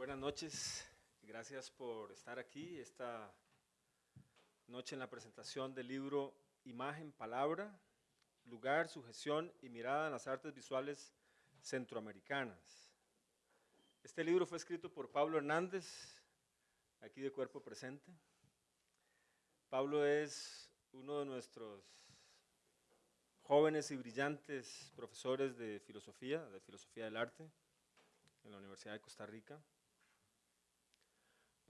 buenas noches. Gracias por estar aquí esta noche en la presentación del libro Imagen, Palabra, Lugar, Sujeción y Mirada en las Artes Visuales Centroamericanas. Este libro fue escrito por Pablo Hernández, aquí de cuerpo presente. Pablo es uno de nuestros jóvenes y brillantes profesores de filosofía, de filosofía del arte, en la Universidad de Costa Rica.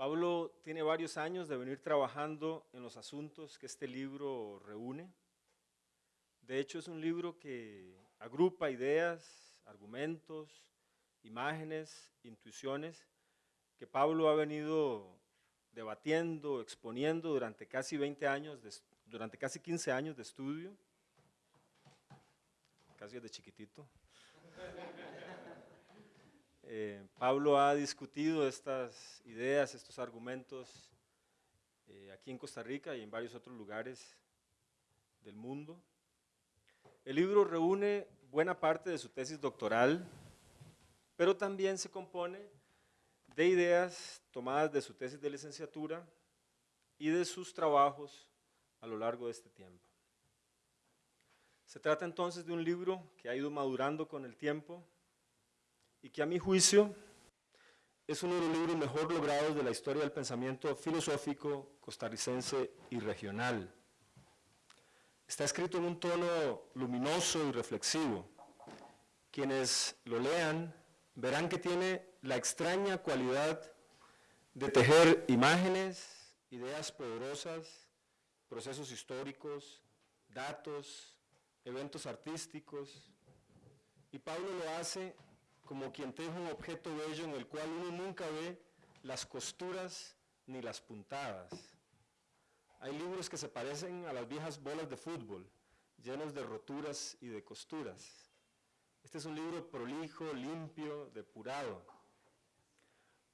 Pablo tiene varios años de venir trabajando en los asuntos que este libro reúne. De hecho, es un libro que agrupa ideas, argumentos, imágenes, intuiciones, que Pablo ha venido debatiendo, exponiendo durante casi 20 años, durante casi 15 años de estudio, casi desde chiquitito. Eh, Pablo ha discutido estas ideas, estos argumentos eh, aquí en Costa Rica y en varios otros lugares del mundo. El libro reúne buena parte de su tesis doctoral, pero también se compone de ideas tomadas de su tesis de licenciatura y de sus trabajos a lo largo de este tiempo. Se trata entonces de un libro que ha ido madurando con el tiempo, y que a mi juicio es uno de los libros mejor logrados de la historia del pensamiento filosófico costarricense y regional. Está escrito en un tono luminoso y reflexivo. Quienes lo lean verán que tiene la extraña cualidad de tejer imágenes, ideas poderosas, procesos históricos, datos, eventos artísticos, y Pablo lo hace como quien teje un objeto bello en el cual uno nunca ve las costuras ni las puntadas. Hay libros que se parecen a las viejas bolas de fútbol, llenos de roturas y de costuras. Este es un libro prolijo, limpio, depurado.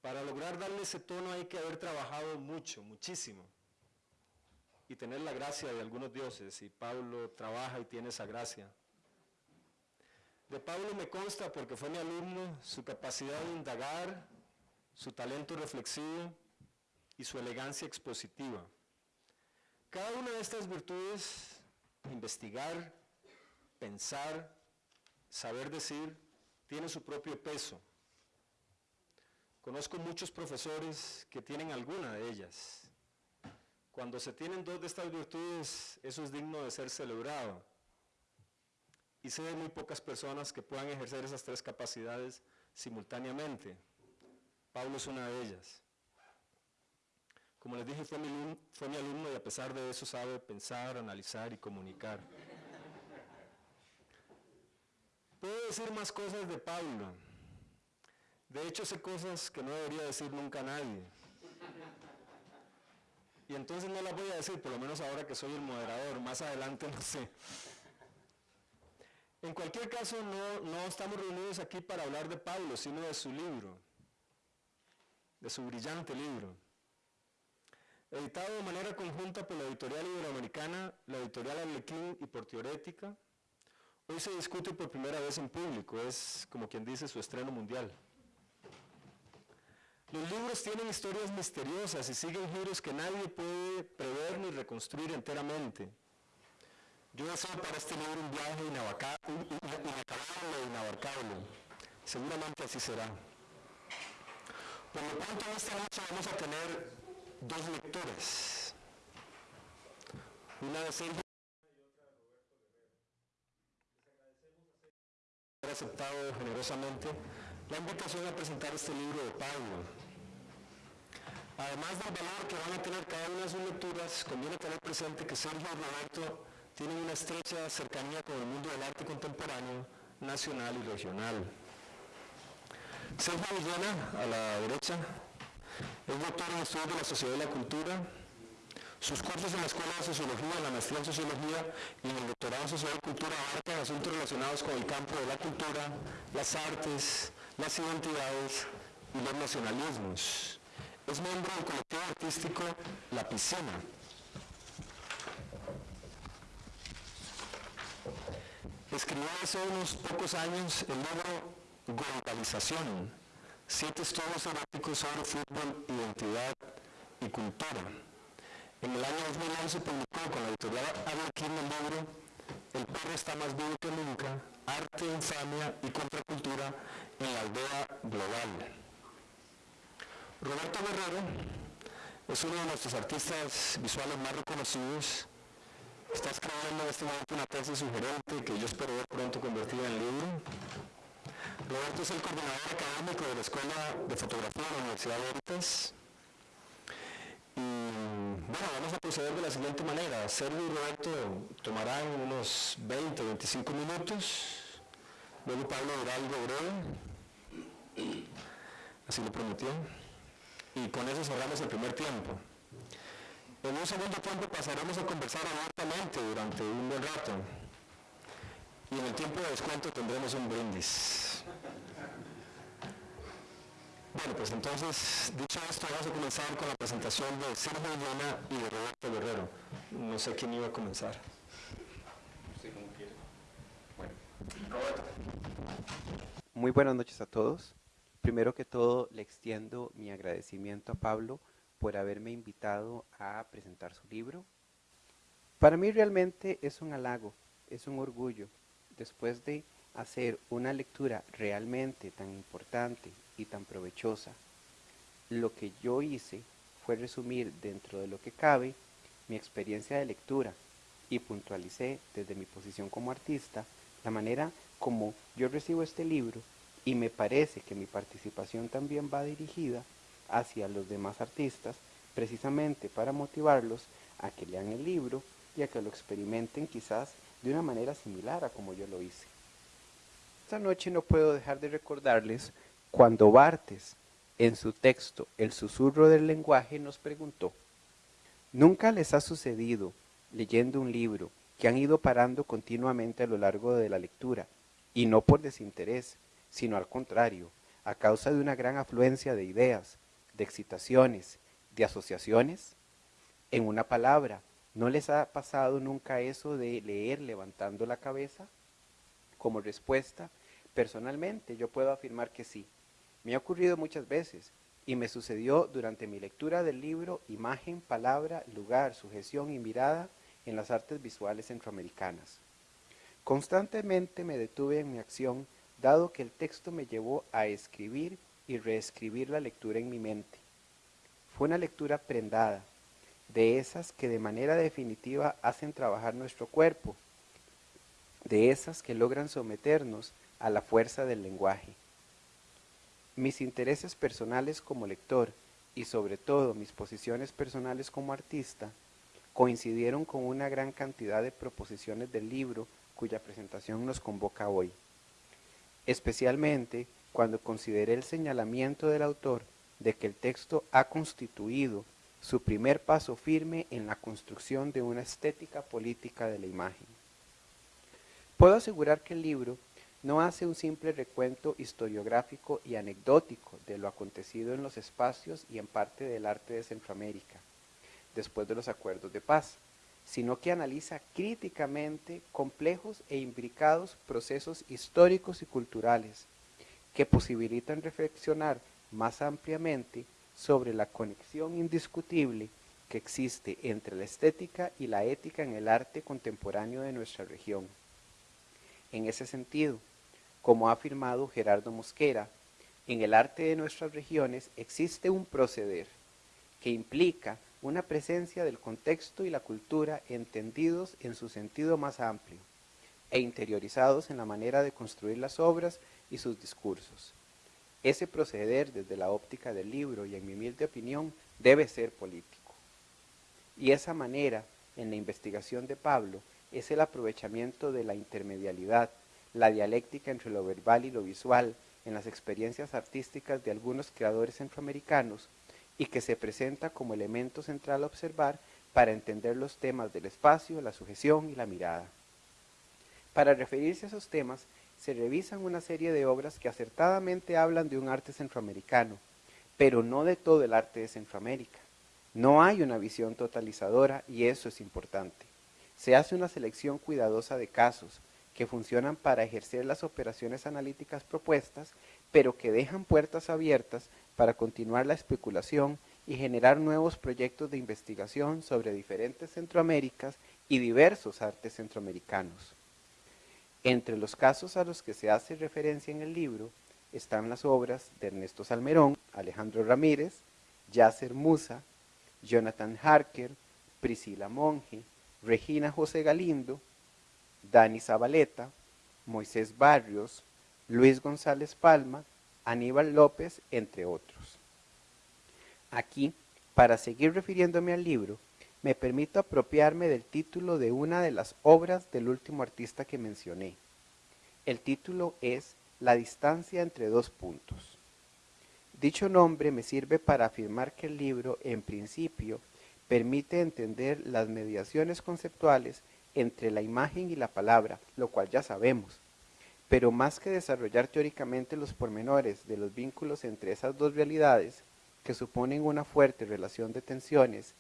Para lograr darle ese tono hay que haber trabajado mucho, muchísimo. Y tener la gracia de algunos dioses, y Pablo trabaja y tiene esa gracia. De Pablo me consta, porque fue mi alumno, su capacidad de indagar, su talento reflexivo y su elegancia expositiva. Cada una de estas virtudes, investigar, pensar, saber decir, tiene su propio peso. Conozco muchos profesores que tienen alguna de ellas. Cuando se tienen dos de estas virtudes, eso es digno de ser celebrado y sé de muy pocas personas que puedan ejercer esas tres capacidades simultáneamente. Pablo es una de ellas. Como les dije, fue mi, fue mi alumno y a pesar de eso sabe pensar, analizar y comunicar. Puedo decir más cosas de Pablo. De hecho, sé cosas que no debería decir nunca a nadie. Y entonces no las voy a decir, por lo menos ahora que soy el moderador. Más adelante no sé. En cualquier caso, no, estamos reunidos aquí para hablar de Pablo, sino de su libro, de su brillante libro. Editado de manera conjunta por la editorial iberoamericana, la editorial Arlequín y por Teorética, hoy se discute por primera vez en público, es como quien dice su estreno mundial. Los libros tienen historias misteriosas y siguen giros que nadie puede prever ni reconstruir enteramente. Yo deseo para este libro un viaje inacabable e inabarcable. Seguramente así será. Por lo tanto, en esta noche vamos a tener dos lectores. Una de Sergio y otra de Roberto Guerrero. Les agradecemos haber aceptado generosamente la invitación a presentar este libro de Pablo. Además del valor que van a tener cada una de sus lecturas, conviene tener presente que Sergio y Roberto tienen una estrecha cercanía con el mundo del arte contemporáneo, nacional y regional. Sergio Villena, a la derecha, es doctor en estudios de la sociedad y la cultura. Sus cursos en la Escuela de Sociología, la maestría en Sociología y en el doctorado en Sociedad y Cultura abarcan asuntos relacionados con el campo de la cultura, las artes, las identidades y los nacionalismos. Es miembro del colectivo artístico La Piscina, escribió hace unos pocos años el libro Globalización, siete estudios eróticos sobre fútbol, identidad y cultura. En el año 2011 publicó con la editorial Arlequín el libro El perro está más vivo que nunca, arte, infamia y contracultura en la aldea global. Roberto Guerrero es uno de nuestros artistas visuales más reconocidos. Está escribiendo en este momento una tesis sugerente que yo espero ver pronto convertida en libro. Roberto es el coordinador académico de la Escuela de Fotografía de la Universidad de Heritas. Y bueno, vamos a proceder de la siguiente manera. Sergio y Roberto tomarán unos 20 o 25 minutos. Luego Pablo dirá algo breve. Así lo prometió. Y con eso cerramos el primer tiempo. En un segundo tiempo pasaremos a conversar abiertamente durante un buen rato. Y en el tiempo de descuento tendremos un brindis. Bueno, pues entonces, dicho esto, vamos a comenzar con la presentación de Sergio Villena y de Roberto Guerrero. No sé quién iba a comenzar. Sí, como quiere. Bueno. Roberto. Muy buenas noches a todos. Primero que todo, le extiendo mi agradecimiento a Pablo por haberme invitado a presentar su libro. Para mí realmente es un halago, es un orgullo, después de hacer una lectura realmente tan importante y tan provechosa, lo que yo hice fue resumir dentro de lo que cabe mi experiencia de lectura y puntualicé desde mi posición como artista la manera como yo recibo este libro y me parece que mi participación también va dirigida hacia los demás artistas precisamente para motivarlos a que lean el libro y a que lo experimenten quizás de una manera similar a como yo lo hice. Esta noche no puedo dejar de recordarles cuando Bartes, en su texto El susurro del lenguaje, nos preguntó, ¿nunca les ha sucedido, leyendo un libro, que han ido parando continuamente a lo largo de la lectura, y no por desinterés, sino al contrario, a causa de una gran afluencia de ideas, de excitaciones, de asociaciones? En una palabra, ¿no les ha pasado nunca eso de leer levantando la cabeza? Como respuesta, personalmente yo puedo afirmar que sí. Me ha ocurrido muchas veces y me sucedió durante mi lectura del libro Imagen, Palabra, Lugar, Sujeción y Mirada en las Artes Visuales Centroamericanas. Constantemente me detuve en mi acción dado que el texto me llevó a escribir y reescribir la lectura en mi mente. Fue una lectura prendada, de esas que de manera definitiva hacen trabajar nuestro cuerpo, de esas que logran someternos a la fuerza del lenguaje. Mis intereses personales como lector y sobre todo mis posiciones personales como artista coincidieron con una gran cantidad de proposiciones del libro cuya presentación nos convoca hoy. Especialmente cuando consideré el señalamiento del autor de que el texto ha constituido su primer paso firme en la construcción de una estética política de la imagen. Puedo asegurar que el libro no hace un simple recuento historiográfico y anecdótico de lo acontecido en los espacios y en parte del arte de Centroamérica, después de los acuerdos de paz, sino que analiza críticamente complejos e imbricados procesos históricos y culturales que posibilitan reflexionar más ampliamente sobre la conexión indiscutible que existe entre la estética y la ética en el arte contemporáneo de nuestra región. En ese sentido, como ha afirmado Gerardo Mosquera, en el arte de nuestras regiones existe un proceder que implica una presencia del contexto y la cultura entendidos en su sentido más amplio e interiorizados en la manera de construir las obras y sus discursos. Ese proceder desde la óptica del libro y en mi humilde opinión debe ser político. Y esa manera, en la investigación de Pablo, es el aprovechamiento de la intermedialidad la dialéctica entre lo verbal y lo visual en las experiencias artísticas de algunos creadores centroamericanos y que se presenta como elemento central a observar para entender los temas del espacio, la sujeción y la mirada. Para referirse a esos temas, se revisan una serie de obras que acertadamente hablan de un arte centroamericano, pero no de todo el arte de Centroamérica. No hay una visión totalizadora y eso es importante. Se hace una selección cuidadosa de casos, que funcionan para ejercer las operaciones analíticas propuestas, pero que dejan puertas abiertas para continuar la especulación y generar nuevos proyectos de investigación sobre diferentes Centroaméricas y diversos artes centroamericanos. Entre los casos a los que se hace referencia en el libro están las obras de Ernesto Salmerón, Alejandro Ramírez, Yasser Musa, Jonathan Harker, Priscila Monge, Regina José Galindo, Dani Zabaleta, Moisés Barrios, Luis González Palma, Aníbal López, entre otros. Aquí, para seguir refiriéndome al libro, me permito apropiarme del título de una de las obras del último artista que mencioné. El título es La distancia entre dos puntos. Dicho nombre me sirve para afirmar que el libro, en principio, permite entender las mediaciones conceptuales entre la imagen y la palabra, lo cual ya sabemos. Pero más que desarrollar teóricamente los pormenores de los vínculos entre esas dos realidades, que suponen una fuerte relación de tensiones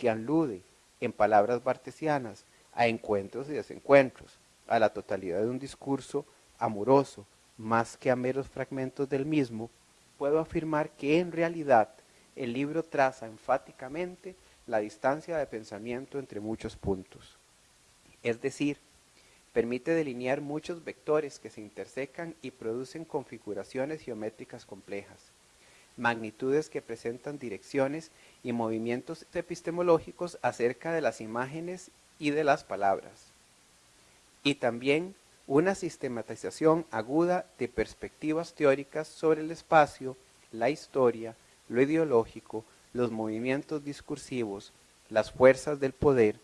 que alude, en palabras bartesianas, a encuentros y desencuentros, a la totalidad de un discurso amoroso, más que a meros fragmentos del mismo, puedo afirmar que en realidad el libro traza enfáticamente la distancia de pensamiento entre muchos puntos. Es decir, permite delinear muchos vectores que se intersecan y producen configuraciones geométricas complejas, magnitudes que presentan direcciones y movimientos epistemológicos acerca de las imágenes y de las palabras, y también una sistematización aguda de perspectivas teóricas sobre el espacio, la historia, lo ideológico, los movimientos discursivos, las fuerzas del poder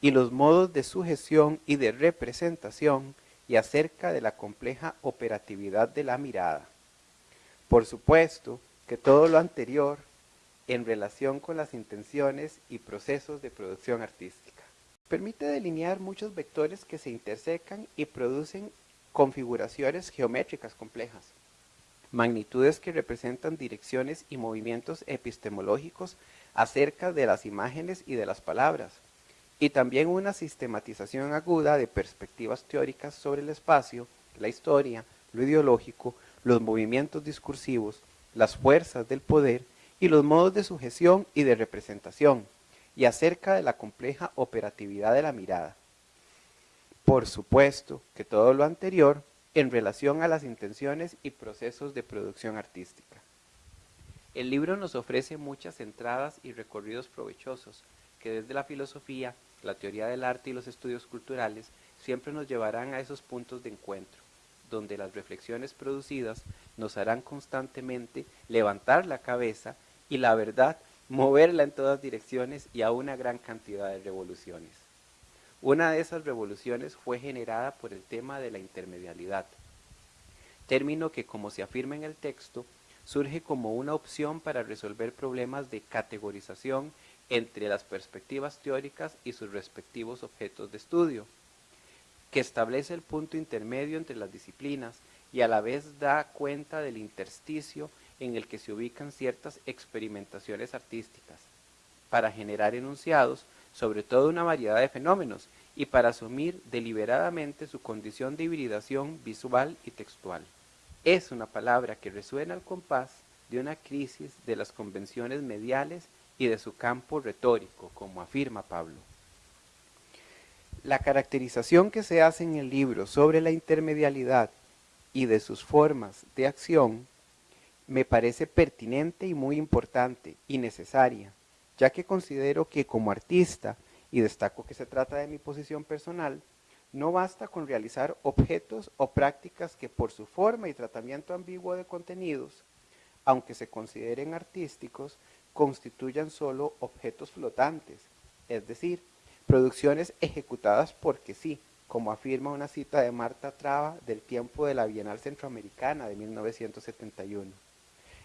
y los modos de sujeción y de representación y acerca de la compleja operatividad de la mirada. Por supuesto que todo lo anterior en relación con las intenciones y procesos de producción artística. Permite delinear muchos vectores que se intersecan y producen configuraciones geométricas complejas magnitudes que representan direcciones y movimientos epistemológicos acerca de las imágenes y de las palabras, y también una sistematización aguda de perspectivas teóricas sobre el espacio, la historia, lo ideológico, los movimientos discursivos, las fuerzas del poder y los modos de sujeción y de representación, y acerca de la compleja operatividad de la mirada. Por supuesto que todo lo anterior en relación a las intenciones y procesos de producción artística. El libro nos ofrece muchas entradas y recorridos provechosos que desde la filosofía, la teoría del arte y los estudios culturales siempre nos llevarán a esos puntos de encuentro, donde las reflexiones producidas nos harán constantemente levantar la cabeza y la verdad moverla en todas direcciones y a una gran cantidad de revoluciones. Una de esas revoluciones fue generada por el tema de la intermedialidad, término que, como se afirma en el texto, surge como una opción para resolver problemas de categorización entre las perspectivas teóricas y sus respectivos objetos de estudio, que establece el punto intermedio entre las disciplinas y a la vez da cuenta del intersticio en el que se ubican ciertas experimentaciones artísticas, para generar enunciados sobre toda una variedad de fenómenos y para asumir deliberadamente su condición de hibridación visual y textual. Es una palabra que resuena al compás de una crisis de las convenciones mediales y de su campo retórico, como afirma Pablo. La caracterización que se hace en el libro sobre la intermedialidad y de sus formas de acción me parece pertinente y muy importante y necesaria, ya que considero que como artista, y destaco que se trata de mi posición personal, no basta con realizar objetos o prácticas que por su forma y tratamiento ambiguo de contenidos, aunque se consideren artísticos, constituyan solo objetos flotantes, es decir, producciones ejecutadas porque sí, como afirma una cita de Marta Traba del tiempo de la Bienal Centroamericana de 1971.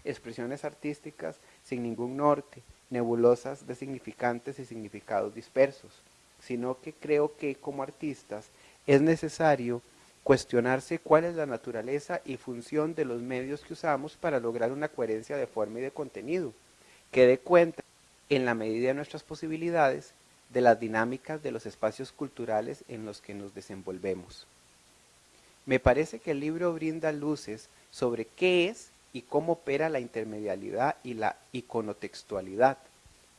Expresiones artísticas sin ningún norte, nebulosas de significantes y significados dispersos, sino que creo que como artistas es necesario cuestionarse cuál es la naturaleza y función de los medios que usamos para lograr una coherencia de forma y de contenido, que dé cuenta, en la medida de nuestras posibilidades, de las dinámicas de los espacios culturales en los que nos desenvolvemos. me parece que el libro brinda luces sobre qué es y cómo opera la intermedialidad y la iconotextualidad.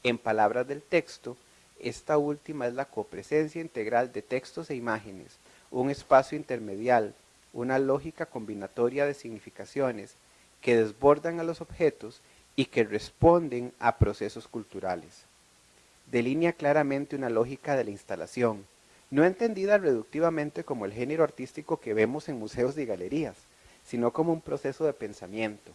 En palabras del texto, esta última es la copresencia integral de textos e imágenes, un espacio intermedial, una lógica combinatoria de significaciones que desbordan a los objetos y que responden a procesos culturales. Delinea claramente una lógica de la instalación, no entendida reductivamente como el género artístico que vemos en museos y galerías, sino como un proceso de pensamiento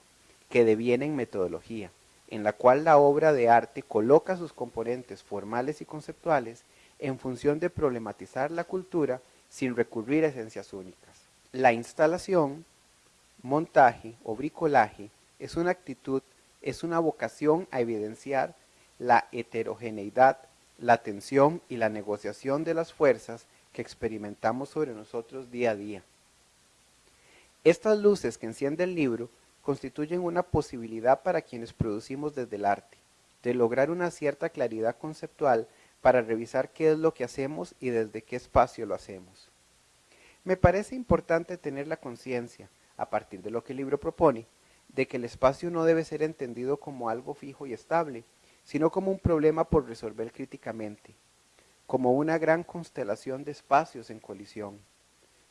que deviene en metodología, en la cual la obra de arte coloca sus componentes formales y conceptuales en función de problematizar la cultura sin recurrir a esencias únicas. La instalación, montaje o bricolaje es una actitud, es una vocación a evidenciar la heterogeneidad la tensión y la negociación de las fuerzas que experimentamos sobre nosotros día a día. Estas luces que enciende el libro constituyen una posibilidad para quienes producimos desde el arte, de lograr una cierta claridad conceptual para revisar qué es lo que hacemos y desde qué espacio lo hacemos. Me parece importante tener la conciencia, a partir de lo que el libro propone, de que el espacio no debe ser entendido como algo fijo y estable, sino como un problema por resolver críticamente, como una gran constelación de espacios en colisión,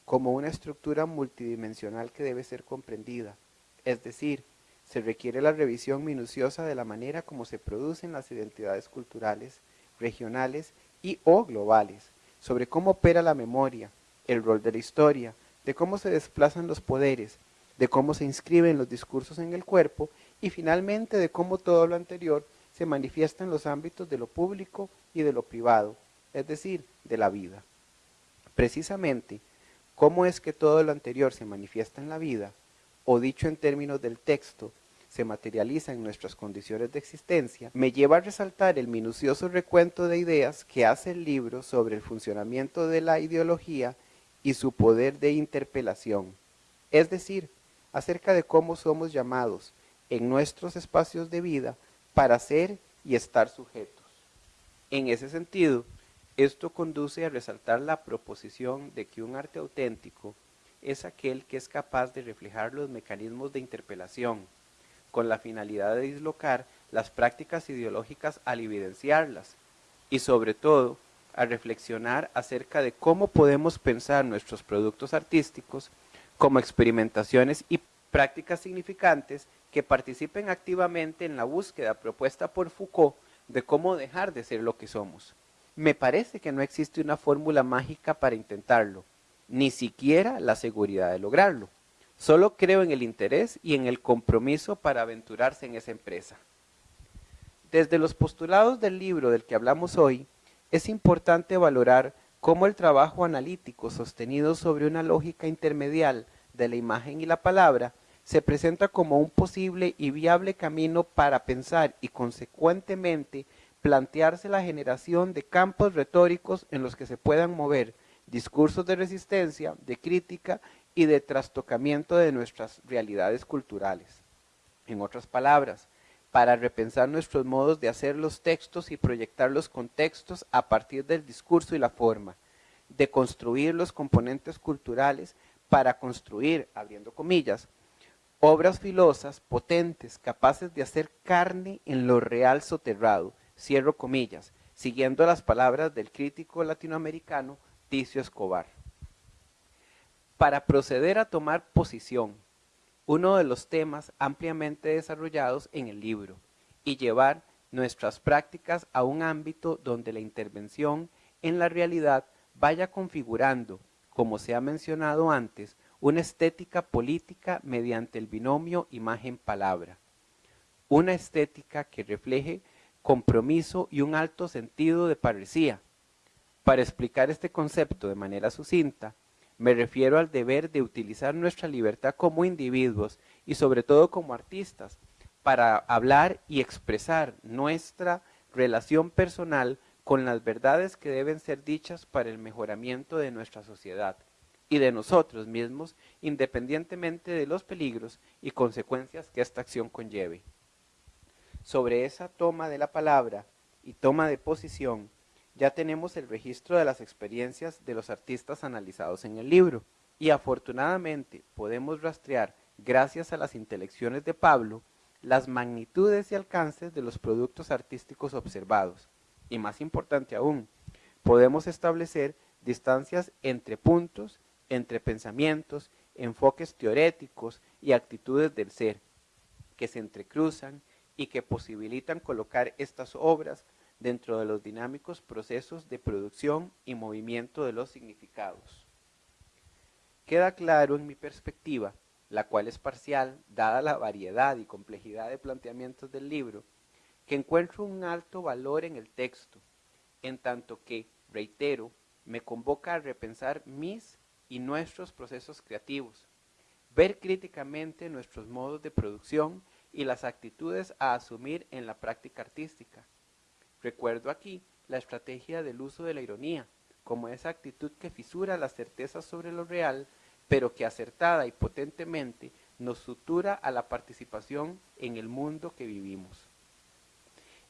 como una estructura multidimensional que debe ser comprendida, es decir, se requiere la revisión minuciosa de la manera como se producen las identidades culturales, regionales y o globales, sobre cómo opera la memoria, el rol de la historia, de cómo se desplazan los poderes, de cómo se inscriben los discursos en el cuerpo y finalmente de cómo todo lo anterior se manifiesta en los ámbitos de lo público y de lo privado, es decir, de la vida. Precisamente, cómo es que todo lo anterior se manifiesta en la vida, o dicho en términos del texto, se materializa en nuestras condiciones de existencia, me lleva a resaltar el minucioso recuento de ideas que hace el libro sobre el funcionamiento de la ideología y su poder de interpelación, es decir, acerca de cómo somos llamados en nuestros espacios de vida para ser y estar sujetos. En ese sentido, esto conduce a resaltar la proposición de que un arte auténtico es aquel que es capaz de reflejar los mecanismos de interpelación, con la finalidad de dislocar las prácticas ideológicas al evidenciarlas, y sobre todo a reflexionar acerca de cómo podemos pensar nuestros productos artísticos como experimentaciones y prácticas significantes que participen activamente en la búsqueda propuesta por Foucault de cómo dejar de ser lo que somos. Me parece que no existe una fórmula mágica para intentarlo, ni siquiera la seguridad de lograrlo. Solo creo en el interés y en el compromiso para aventurarse en esa empresa. Desde los postulados del libro del que hablamos hoy, es importante valorar cómo el trabajo analítico sostenido sobre una lógica intermedial de la imagen y la palabra se presenta como un posible y viable camino para pensar y consecuentemente plantearse la generación de campos retóricos en los que se puedan mover discursos de resistencia, de crítica y de trastocamiento de nuestras realidades culturales. En otras palabras, para repensar nuestros modos de hacer los textos y proyectar los contextos a partir del discurso y la forma, de construir los componentes culturales para construir, abriendo comillas, obras filosas, potentes, capaces de hacer carne en lo real soterrado, cierro comillas, siguiendo las palabras del crítico latinoamericano Ticio Escobar. Para proceder a tomar posición, uno de los temas ampliamente desarrollados en el libro, y llevar nuestras prácticas a un ámbito donde la intervención en la realidad vaya configurando, como se ha mencionado antes, una estética política mediante el binomio imagen-palabra, una estética que refleje compromiso y un alto sentido de parecía. Para explicar este concepto de manera sucinta, me refiero al deber de utilizar nuestra libertad como individuos y sobre todo como artistas para hablar y expresar nuestra relación personal con las verdades que deben ser dichas para el mejoramiento de nuestra sociedad y de nosotros mismos, independientemente de los peligros y consecuencias que esta acción conlleve. Sobre esa toma de la palabra y toma de posición, ya tenemos el registro de las experiencias de los artistas analizados en el libro. y afortunadamente podemos rastrear, gracias a las intelecciones de Pablo, las magnitudes y alcances de los productos artísticos observados. Y más importante aún, podemos establecer distancias entre puntos, entre pensamientos, enfoques teoréticos y actitudes del ser, que se entrecruzan y que posibilitan colocar estas obras dentro de los dinámicos procesos de producción y movimiento de los significados. Queda claro en mi perspectiva, la cual es parcial, dada la variedad y complejidad de planteamientos del libro, que encuentro un alto valor en el texto, en tanto que, reitero, me convoca a repensar mis y nuestros procesos creativos, ver críticamente nuestros modos de producción y las actitudes a asumir en la práctica artística. Recuerdo aquí la estrategia del uso de la ironía, como esa actitud que fisura las certezas sobre lo real, pero que acertada y potentemente nos sutura a la participación en el mundo que vivimos.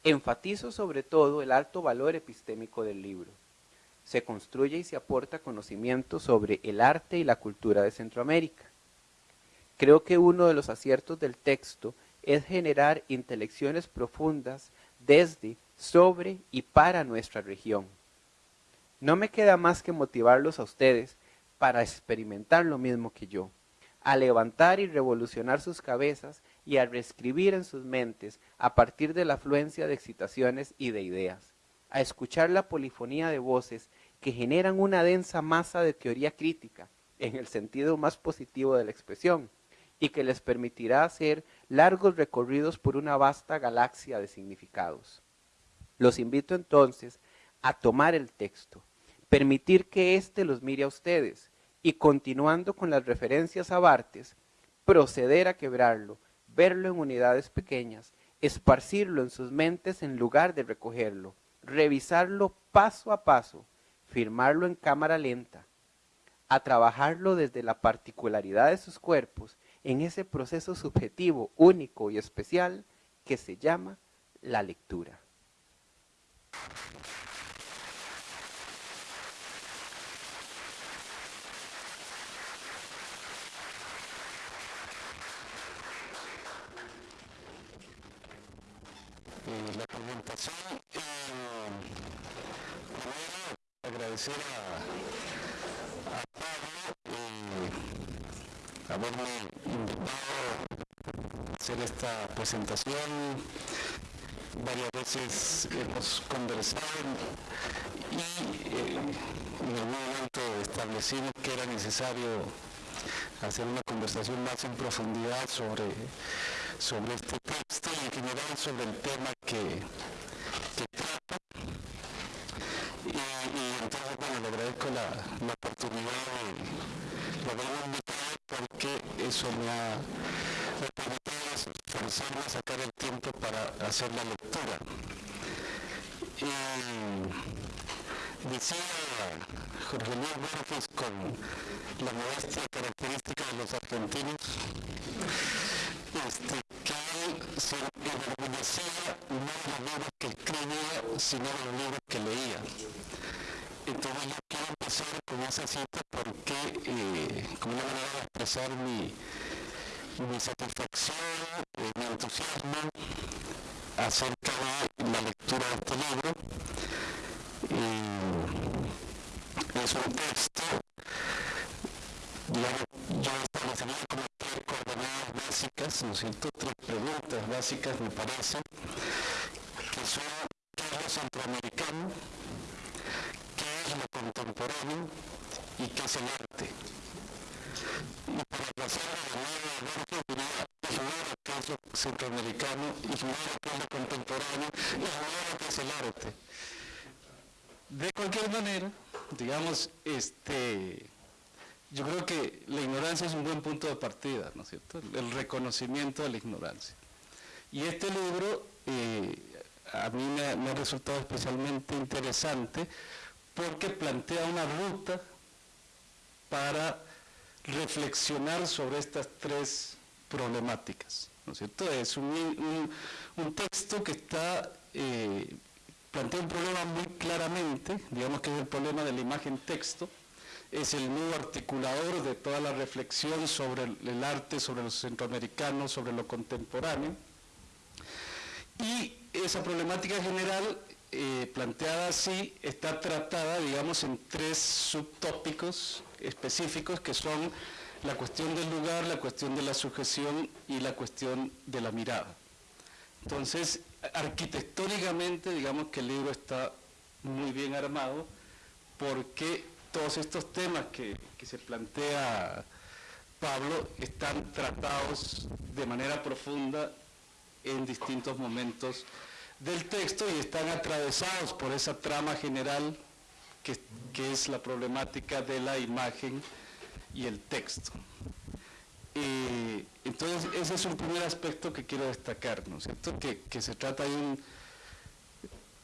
Enfatizo sobre todo el alto valor epistémico del libro. Se construye y se aporta conocimiento sobre el arte y la cultura de Centroamérica. Creo que uno de los aciertos del texto es generar intelecciones profundas desde, sobre y para nuestra región. No me queda más que motivarlos a ustedes para experimentar lo mismo que yo, a levantar y revolucionar sus cabezas y a reescribir en sus mentes a partir de la afluencia de excitaciones y de ideas, a escuchar la polifonía de voces que generan una densa masa de teoría crítica, en el sentido más positivo de la expresión, y que les permitirá hacer largos recorridos por una vasta galaxia de significados. Los invito entonces a tomar el texto, permitir que éste los mire a ustedes y continuando con las referencias a Bartes, proceder a quebrarlo, verlo en unidades pequeñas, esparcirlo en sus mentes en lugar de recogerlo, revisarlo paso a paso, firmarlo en cámara lenta, a trabajarlo desde la particularidad de sus cuerpos en ese proceso subjetivo, único y especial que se llama la lectura. La presentación, eh, agradecer a, a Pablo eh, haberme hacer esta presentación. Varias veces hemos conversado y eh, en algún momento establecimos que era necesario hacer una conversación más en profundidad sobre, sobre este texto y en general sobre el tema hacer la lectura. Y decía Jorge Luis Borges con la modestia característica de los argentinos, este, que se enorgullecía no de los libros que escribía, sino de los libros que leía. Entonces yo quiero empezar con esa cita porque, eh, como una manera de expresar mi satisfacción, eh, mi entusiasmo acerca de la lectura de este libro. es un texto, digamos, yo establecería como tres coordenadas básicas, ¿no es cierto? Tres preguntas básicas, me parece, que son qué es lo centroamericano, qué es lo contemporáneo y qué es el arte. Y para pasar a la centroamericano, ignora que es lo contemporáneo, ignora que es el arte. De cualquier manera, digamos, este, yo creo que la ignorancia es un buen punto de partida, ¿no es cierto? El reconocimiento de la ignorancia. Y este libro eh, a mí me, ha resultado especialmente interesante porque plantea una ruta para reflexionar sobre estas tres problemáticas. ¿no es cierto? Es un, texto que está, eh, plantea un problema muy claramente, digamos que es el problema de la imagen texto, es el nudo articulador de toda la reflexión sobre el, arte, sobre los centroamericanos, sobre lo contemporáneo. Y esa problemática general eh, planteada así está tratada, digamos, en tres subtópicos específicos que son la cuestión del lugar, la cuestión de la sujeción y la cuestión de la mirada. Entonces, arquitectónicamente, digamos que el libro está muy bien armado porque todos estos temas que, que se plantea Pablo están tratados de manera profunda en distintos momentos del texto y están atravesados por esa trama general que, que es la problemática de la imagen y el texto. Entonces, ese es un primer aspecto que quiero destacar, ¿no es cierto? Que, que se trata de un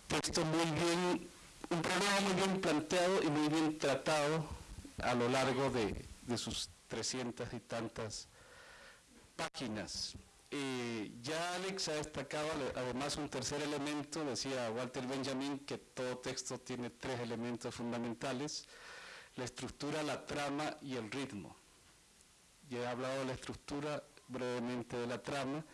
texto muy bien, un problema muy bien planteado y muy bien tratado a lo largo de, sus trescientas y tantas páginas. Eh, ya Alex ha destacado además un tercer elemento, decía Walter Benjamin, que todo texto tiene tres elementos fundamentales, la estructura, la trama y el ritmo. Ya he hablado de la estructura, brevemente de la trama,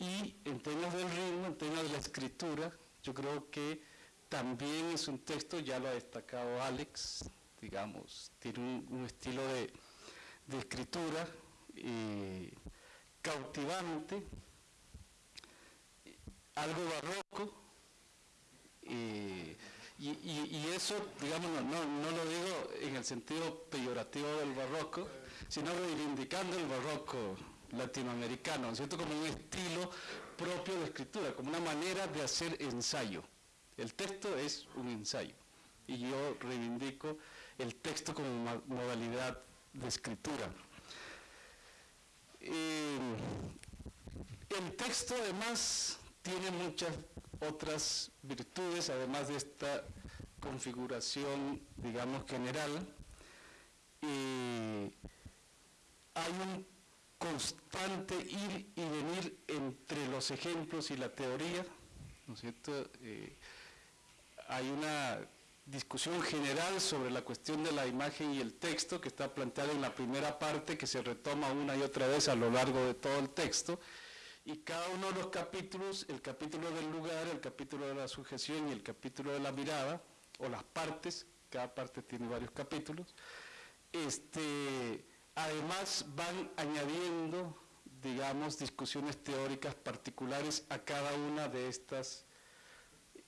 y en términos del ritmo, en términos de la escritura, yo creo que también es un texto, ya lo ha destacado Alex, digamos, tiene un, estilo de, escritura, eh, cautivante, algo barroco, y, eso, digamos, no, no, lo digo en el sentido peyorativo del barroco, sino reivindicando el barroco latinoamericano, ¿cierto? Como un estilo propio de escritura, como una manera de hacer ensayo. El texto es un ensayo, y yo reivindico el texto como modalidad de escritura. El texto además tiene muchas otras virtudes, además de esta configuración, digamos, general. Hay un constante ir y venir entre los ejemplos y la teoría, ¿no es cierto? Eh, hay una discusión general sobre la cuestión de la imagen y el texto que está planteada en la primera parte que se retoma una y otra vez a lo largo de todo el texto. Y cada uno de los capítulos, el capítulo del lugar, el capítulo de la sujeción y el capítulo de la mirada o las partes, cada parte tiene varios capítulos, este, además van añadiendo digamos, discusiones teóricas particulares a cada una de estas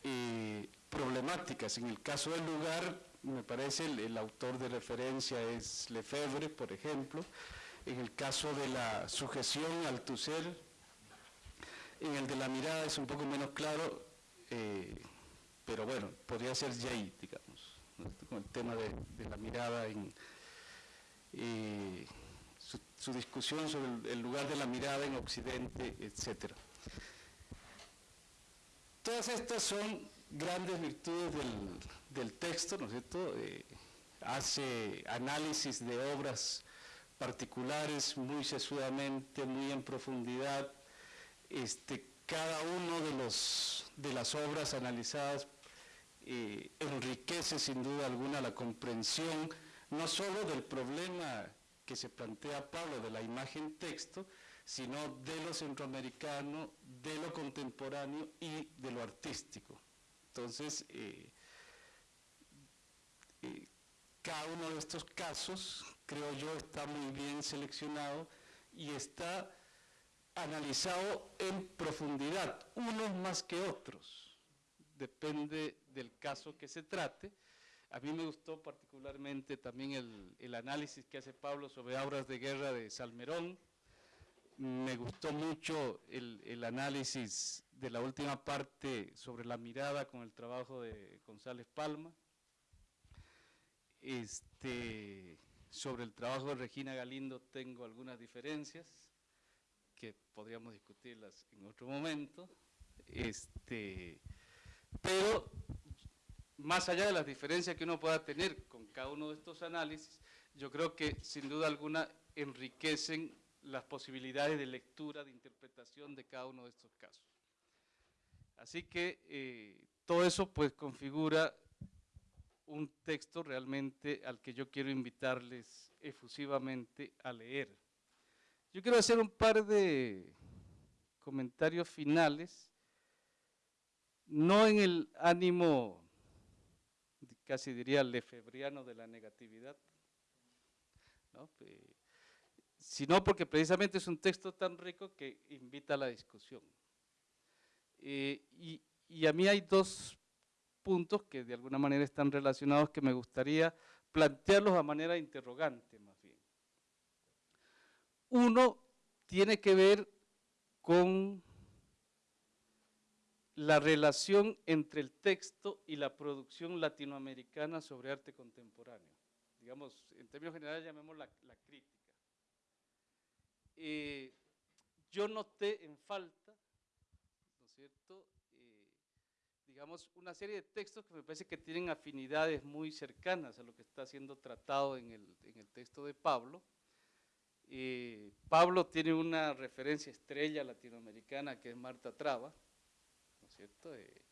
eh, problemáticas. En el caso del lugar, me parece el, autor de referencia es Lefebvre, por ejemplo. En el caso de la sujeción al tu ser, en el de la mirada es un poco menos claro, eh, pero bueno, podría ser Jay, digamos, con el tema de, la mirada en eh, su, discusión sobre el, el lugar de la mirada en Occidente, etcétera. Todas estas son grandes virtudes del, texto, ¿no es cierto? Eh, hace análisis de obras particulares muy sesudamente, muy en profundidad. Este, cada uno de, los, de las obras analizadas eh, enriquece sin duda alguna la comprensión no solo del problema que se plantea Pablo de la imagen texto, sino de lo centroamericano, de lo contemporáneo y de lo artístico. Entonces, eh, eh, cada uno de estos casos, creo yo, está muy bien seleccionado y está analizado en profundidad, unos más que otros, depende del caso que se trate. A mí me gustó particularmente también el, el análisis que hace Pablo sobre obras de guerra de Salmerón, me gustó mucho el, el, análisis de la última parte sobre la mirada con el trabajo de González Palma. Este, sobre el trabajo de Regina Galindo tengo algunas diferencias que podríamos discutirlas en otro momento. Este, pero más allá de las diferencias que uno pueda tener con cada uno de estos análisis, yo creo que sin duda alguna enriquecen las posibilidades de lectura, de interpretación de cada uno de estos casos. Así que eh, todo eso pues configura un texto realmente al que yo quiero invitarles efusivamente a leer. Yo quiero hacer un par de comentarios finales, no en el ánimo, casi diría, lefebriano de la negatividad, sino porque precisamente es un texto tan rico que invita a la discusión. Eh, y, a mí hay dos puntos que de alguna manera están relacionados que me gustaría plantearlos a manera interrogante más bien. Uno tiene que ver con la relación entre el texto y la producción latinoamericana sobre arte contemporáneo. Digamos, en términos generales llamemos la, crítica. Eh, yo noté en falta, ¿no es cierto?, digamos, una serie de textos que me parece que tienen afinidades muy cercanas a lo que está siendo tratado en el, en el texto de Pablo. Eh, Pablo tiene una referencia estrella latinoamericana que es Marta Traba, ¿no es cierto? Eh,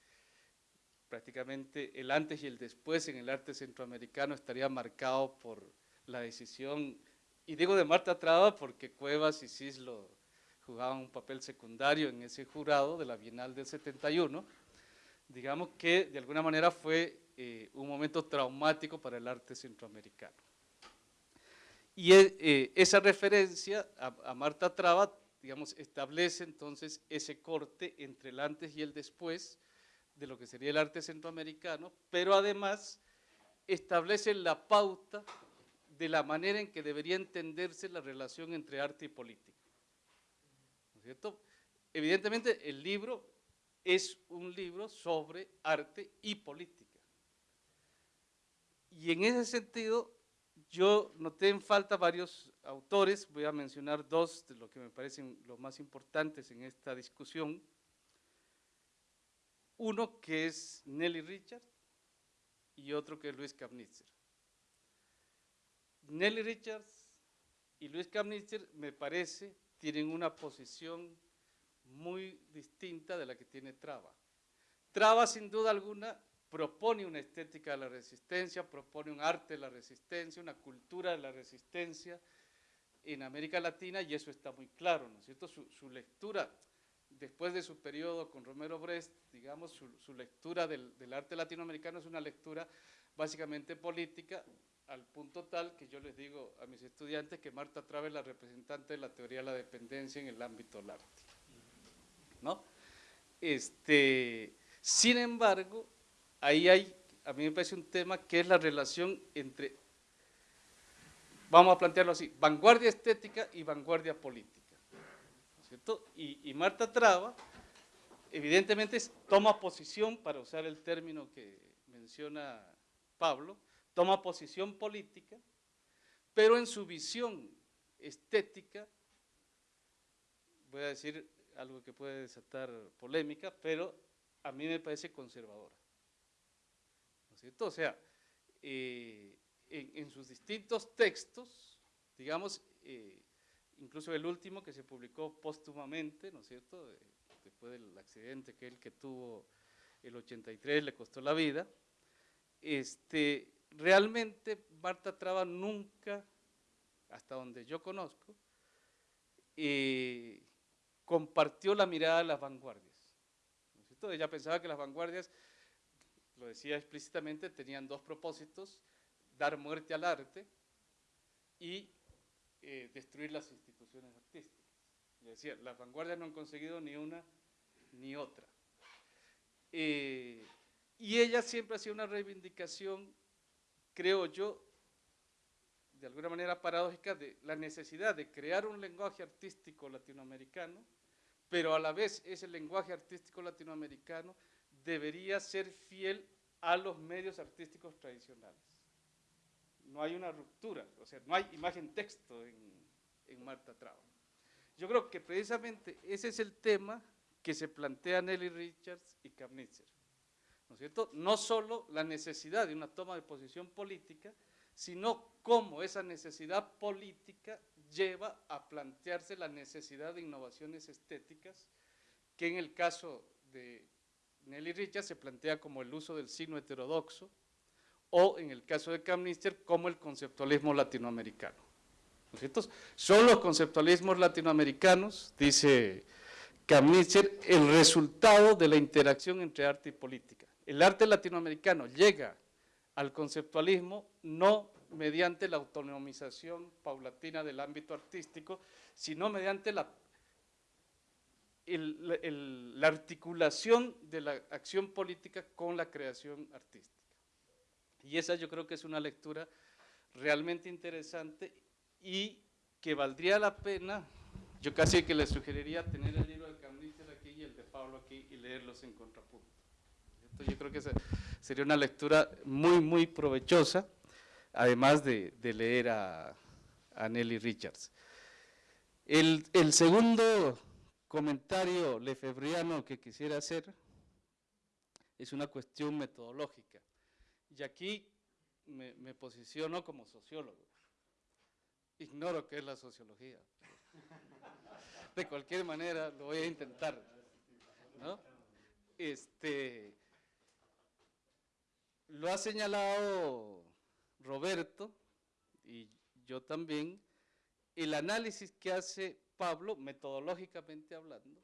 prácticamente el antes y el después en el arte centroamericano estaría marcado por la decisión, y digo de Marta Traba porque Cuevas y Cislo jugaban un papel secundario en ese jurado de la Bienal del 71, digamos que de alguna manera fue eh, un momento traumático para el arte centroamericano. Y eh, esa referencia a, Marta Traba, digamos, establece entonces ese corte entre el antes y el después de lo que sería el arte centroamericano, pero además establece la pauta de la manera en que debería entenderse la relación entre arte y política. ¿No es cierto? Evidentemente el libro es un libro sobre arte y política. Y en ese sentido, yo noté en falta varios autores, voy a mencionar dos de los que me parecen los más importantes en esta discusión. Uno que es Nelly Richard y otro que es Luis Kapnitzer. Nelly Richards y Luis Kapnitzer me parece tienen una posición muy distinta de la que tiene Traba. Traba, sin duda alguna, propone una estética de la resistencia, propone un arte de la resistencia, una cultura de la resistencia en América Latina y eso está muy claro, ¿no es cierto? Su, lectura, después de su periodo con Romero Brest, digamos, su, lectura del, del, arte latinoamericano es una lectura básicamente política, al punto tal que yo les digo a mis estudiantes que Marta Traba es la representante de la teoría de la dependencia en el ámbito del arte. ¿no? Este, sin embargo, ahí hay, a mí me parece un tema que es la relación entre, vamos a plantearlo así, vanguardia estética y vanguardia política, ¿cierto? Y, Marta Traba, evidentemente, toma posición, para usar el término que menciona Pablo, toma posición política, pero en su visión estética, voy a decir algo que puede desatar polémica, pero a mí me parece conservadora. ¿No es cierto? O sea, eh, en, sus distintos textos, digamos, eh, incluso el último que se publicó póstumamente, ¿no es cierto?, después del accidente que él que tuvo el 83 le costó la vida, este, realmente Marta Traba nunca, hasta donde yo conozco, compartió la mirada de las vanguardias. ¿no Ella pensaba que las vanguardias, lo decía explícitamente, tenían dos propósitos, dar muerte al arte y eh, destruir las instituciones artísticas. Y decía, las vanguardias no han conseguido ni una ni otra. Eh, y ella siempre hacía una reivindicación, creo yo, de alguna manera paradójica, de la necesidad de crear un lenguaje artístico latinoamericano pero a la vez ese lenguaje artístico latinoamericano debería ser fiel a los medios artísticos tradicionales. No hay una ruptura, o sea, no hay imagen-texto en, Marta Traba. Yo creo que precisamente ese es el tema que se plantea Nelly Richards y Kamnitzer. ¿No es cierto? No solo la necesidad de una toma de posición política, sino cómo esa necesidad política lleva a plantearse la necesidad de innovaciones estéticas, que en el caso de Nelly Richards se plantea como el uso del signo heterodoxo, o en el caso de Camnister, como el conceptualismo latinoamericano. ¿no Son los conceptualismos latinoamericanos, dice Camnister, el resultado de la interacción entre arte y política. El arte latinoamericano llega al conceptualismo no mediante la autonomización paulatina del ámbito artístico, sino mediante la, la articulación de la acción política con la creación artística. Y esa yo creo que es una lectura realmente interesante y que valdría la pena, yo casi que le sugeriría tener el libro de Camnícer aquí y el de Pablo aquí y leerlos en contrapunto yo creo que sería una lectura muy, muy provechosa, además de, leer a, Nelly Richards. El, segundo comentario lefebriano que quisiera hacer es una cuestión metodológica. Y aquí me, me, posiciono como sociólogo. Ignoro qué es la sociología. De cualquier manera, lo voy a intentar. ¿no? Este, lo ha señalado Roberto y yo también, el análisis que hace Pablo, metodológicamente hablando,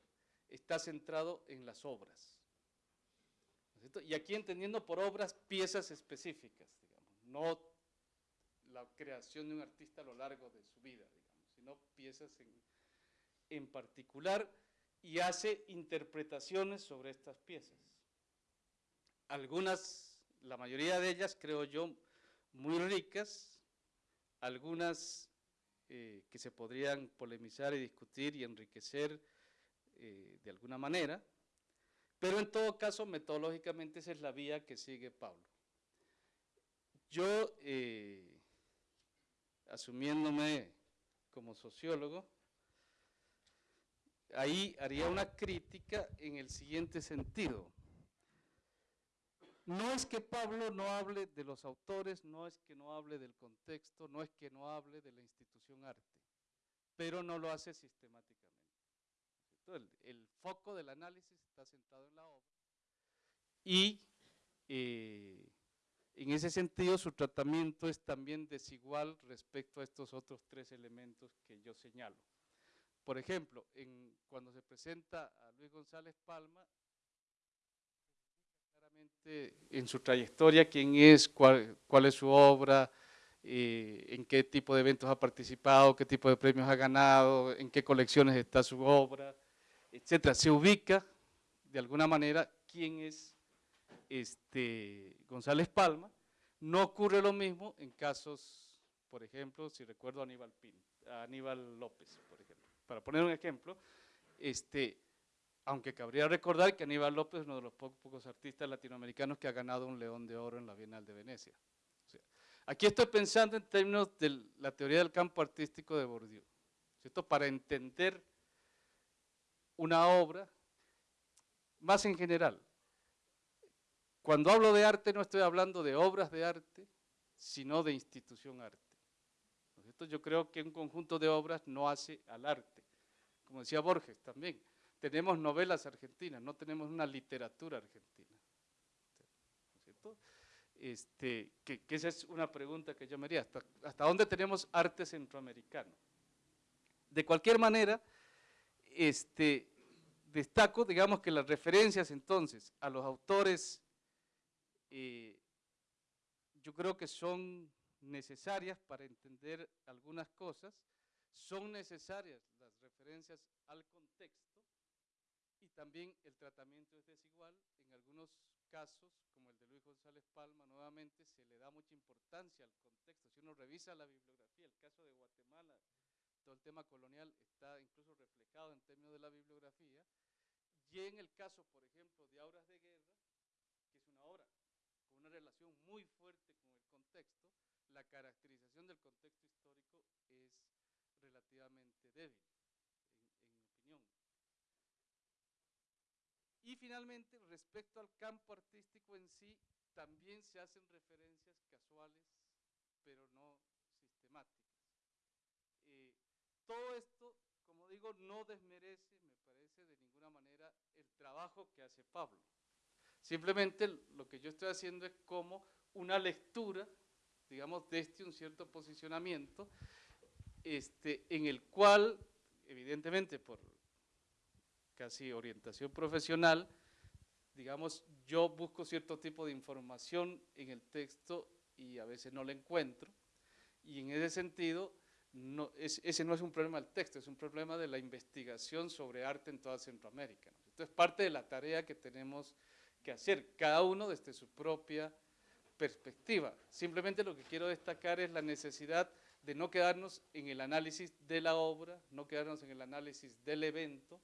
está centrado en las obras. y aquí entendiendo por obras piezas específicas, no la creación de un artista a lo largo de su vida, digamos, sino piezas en, en particular y hace interpretaciones sobre estas piezas. Algunas la mayoría de ellas, creo yo, muy ricas, algunas eh, que se podrían polemizar y discutir y enriquecer eh, de alguna manera, pero en todo caso, metodológicamente esa es la vía que sigue Pablo. Yo, eh, asumiéndome como sociólogo, ahí haría una crítica en el siguiente sentido. No es que Pablo no hable de los autores, no es que no hable del contexto, no es que no hable de la institución arte, pero no lo hace sistemáticamente. El, foco del análisis está centrado en la obra y eh, en ese sentido su tratamiento es también desigual respecto a estos otros tres elementos que yo señalo. Por ejemplo, cuando se presenta a Luis González Palma, en su trayectoria quién es, cuál, es su obra, eh, en qué tipo de eventos ha participado, qué tipo de premios ha ganado, en qué colecciones está su obra, etcétera. Se ubica de alguna manera quién es este, González Palma. No ocurre lo mismo en casos, por ejemplo, si recuerdo a Aníbal, Aníbal López, por ejemplo. Para poner un ejemplo, este, aunque cabría recordar que Aníbal López es uno de los pocos, artistas latinoamericanos que ha ganado un León de Oro en la Bienal de Venecia. aquí estoy pensando en términos de la teoría del campo artístico de Bourdieu, ¿cierto? para entender una obra más en general. Cuando hablo de arte no estoy hablando de obras de arte, sino de institución arte. Yo creo que un conjunto de obras no hace al arte, como decía Borges también tenemos novelas argentinas, no tenemos una literatura argentina. ¿Cierto? Este, que, esa es una pregunta que yo me haría, ¿hasta, ¿hasta dónde tenemos arte centroamericano? De cualquier manera, este, destaco, digamos que las referencias entonces a los autores, eh, yo creo que son necesarias para entender algunas cosas, son necesarias las referencias al contexto, también el tratamiento es desigual. En algunos casos, como el de Luis González Palma, nuevamente se le da mucha importancia al contexto. Si uno revisa la bibliografía, el caso de Guatemala, todo el tema colonial está incluso reflejado en términos de la bibliografía. Y en el caso, por ejemplo, de Auras de Guerra, que es una obra con una relación muy fuerte con el contexto, la caracterización del contexto histórico es relativamente débil. Y finalmente, respecto al campo artístico en sí, también se hacen referencias casuales, pero no sistemáticas. Eh, todo esto, como digo, no desmerece, me parece, de ninguna manera el trabajo que hace Pablo. Simplemente lo que yo estoy haciendo es como una lectura, digamos, de este un cierto posicionamiento, este, en el cual, evidentemente por casi orientación profesional, digamos, yo busco cierto tipo de información en el texto y a veces no la encuentro, y en ese sentido, ese no es un problema del texto, es un problema de la investigación sobre arte en toda Centroamérica. ¿no? Entonces, parte de la tarea que tenemos que hacer, cada uno desde su propia perspectiva. Simplemente lo que quiero destacar es la necesidad de no quedarnos en el análisis de la obra, no quedarnos en el análisis del evento,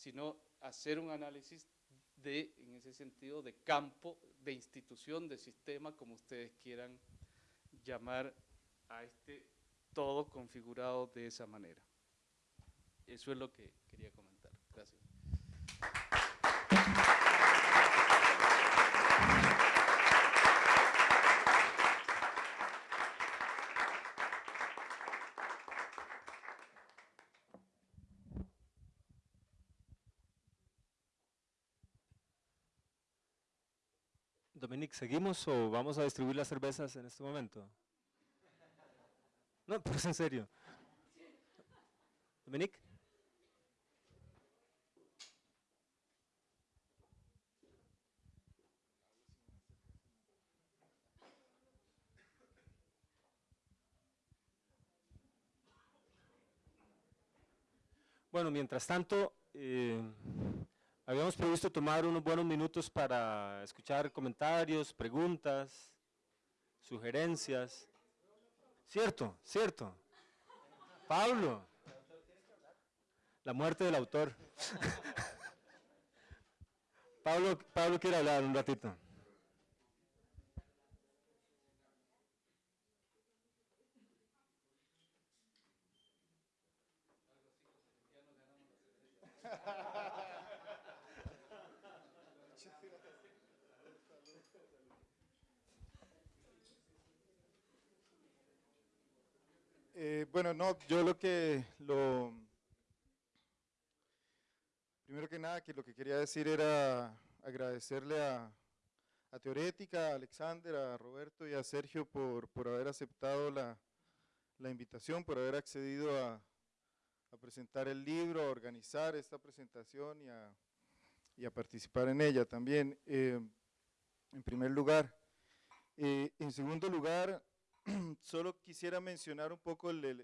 sino hacer un análisis de, en ese sentido, de campo, de institución, de sistema, como ustedes quieran llamar a este todo configurado de esa manera. Eso es lo que quería comentar. Gracias. Dominic, ¿seguimos o vamos a distribuir las cervezas en este momento? No, pero es en serio. Dominic. Bueno, mientras tanto, eh, habíamos previsto tomar unos buenos minutos para escuchar comentarios, preguntas, sugerencias. Cierto, cierto. Pablo. La muerte del autor. Pablo, Pablo quiere hablar un ratito. Eh, bueno, no, yo lo que, lo, primero que nada, que lo que quería decir era agradecerle a, a Teorética, a Alexander, a Roberto y a Sergio por, por haber aceptado la, la, invitación, por haber accedido a, a, presentar el libro, a organizar esta presentación y a, y a participar en ella también, eh, en primer lugar. Eh, en segundo lugar, solo quisiera mencionar un poco la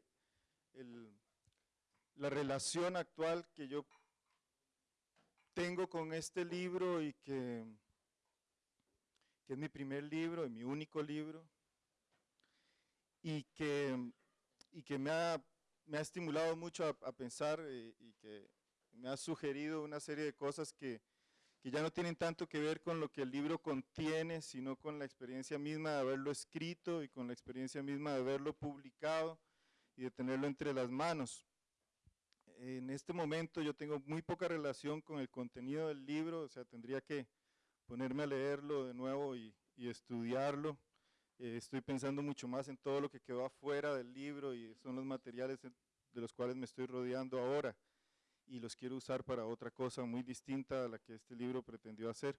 relación actual que yo tengo con este libro y que, es mi primer libro y mi único libro y que, me, ha, estimulado mucho a, pensar y, y que me ha sugerido una serie de cosas que, que ya no tienen tanto que ver con lo que el libro contiene, sino con la experiencia misma de haberlo escrito y con la experiencia misma de haberlo publicado y de tenerlo entre las manos. En este momento yo tengo muy poca relación con el contenido del libro, o sea, tendría que ponerme a leerlo de nuevo y, y estudiarlo. Eh, estoy pensando mucho más en todo lo que quedó afuera del libro y son los materiales de los cuales me estoy rodeando ahora y los quiero usar para otra cosa muy distinta a la que este libro pretendió hacer.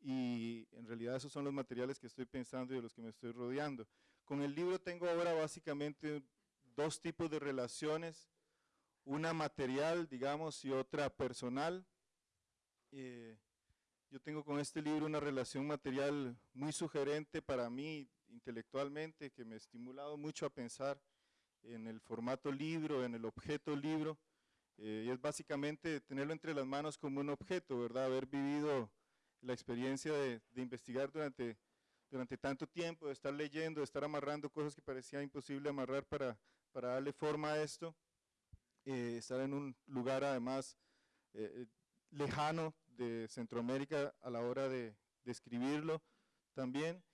Y en realidad esos son los materiales que estoy pensando y de los que me estoy rodeando. Con el libro tengo ahora básicamente dos tipos de relaciones, una material, digamos, y otra personal. Eh, yo tengo con este libro una relación material muy sugerente para mí intelectualmente, que me ha estimulado mucho a pensar en el formato libro, en el objeto libro, eh, y es básicamente tenerlo entre las manos como un objeto, ¿verdad? Haber vivido la experiencia de, investigar durante, durante tanto tiempo, de estar leyendo, de estar amarrando cosas que parecía imposible amarrar para, para darle forma a esto, eh, estar en un lugar además eh, lejano de Centroamérica a la hora de, de escribirlo también,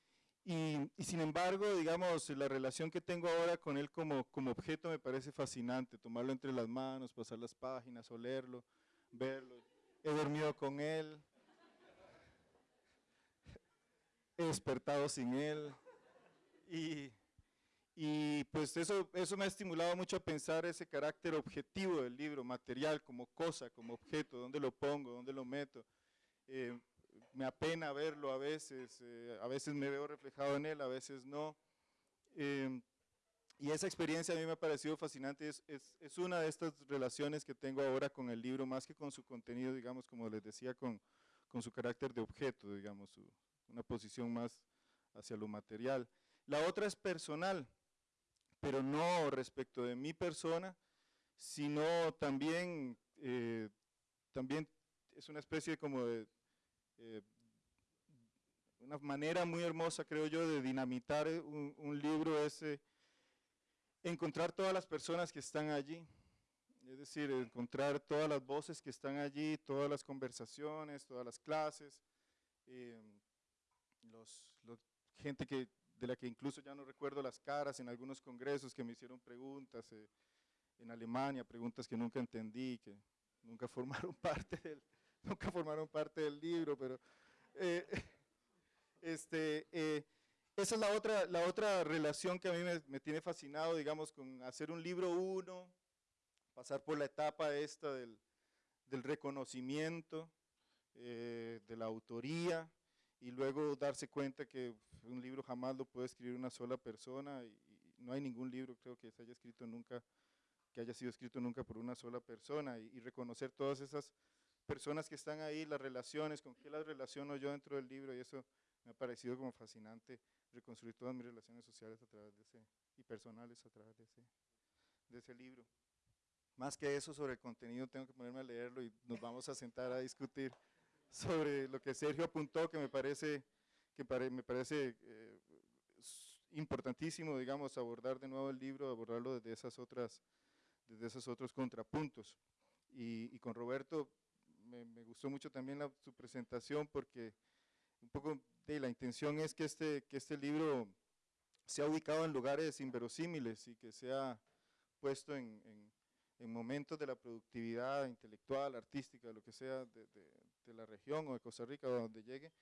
y, y, sin embargo, digamos, la relación que tengo ahora con él como, como objeto me parece fascinante, tomarlo entre las manos, pasar las páginas, olerlo, verlo. He dormido con él, he despertado sin él, y, y pues eso, eso me ha estimulado mucho a pensar ese carácter objetivo del libro, material, como cosa, como objeto, dónde lo pongo, dónde lo meto. Eh, me apena verlo a veces, eh, a veces me veo reflejado en él, a veces no. Em, y esa experiencia a mí me ha parecido fascinante, es, es, es, una de estas relaciones que tengo ahora con el libro, más que con su contenido, digamos, como les decía, con, con su carácter de objeto, digamos, una posición más hacia lo material. La otra es personal, pero no respecto de mi persona, sino también, eh, también es una especie como de, eh, una manera muy hermosa, creo yo, de dinamitar un, un libro ese, encontrar todas las personas que están allí, es decir, encontrar todas las voces que están allí, todas las conversaciones, todas las clases, eh, los, los, gente que, de la que incluso ya no recuerdo las caras en algunos congresos que me hicieron preguntas eh, en Alemania, preguntas que nunca entendí, que nunca formaron parte del, nunca formaron parte del libro, pero eh, este, eh, esa es la otra, la otra relación que a mí me, tiene fascinado, digamos, con hacer un libro uno, pasar por la etapa esta del, del reconocimiento, eh, de la autoría, y luego darse cuenta que un libro jamás lo puede escribir una sola persona, y, y no hay ningún libro, creo que se haya escrito nunca, que haya sido escrito nunca por una sola persona, y, y reconocer todas esas personas que están ahí, las relaciones, con qué las relaciono yo dentro del libro, y eso me ha parecido como fascinante reconstruir todas mis relaciones sociales a través de ese, y personales a través de ese, de ese libro. Más que eso sobre el contenido tengo que ponerme a leerlo y nos vamos a sentar a discutir sobre lo que Sergio apuntó, que me parece, que pare, me parece eh, importantísimo, digamos, abordar de nuevo el libro, abordarlo desde esas otras, desde esos otros contrapuntos. Y, y con Roberto me, me, gustó mucho también la, su presentación porque un poco de la intención es que este, que este libro sea ubicado en lugares inverosímiles y que sea puesto en, en, en momentos de la productividad intelectual, artística, lo que sea de, de, de la región o de Costa Rica o donde llegue,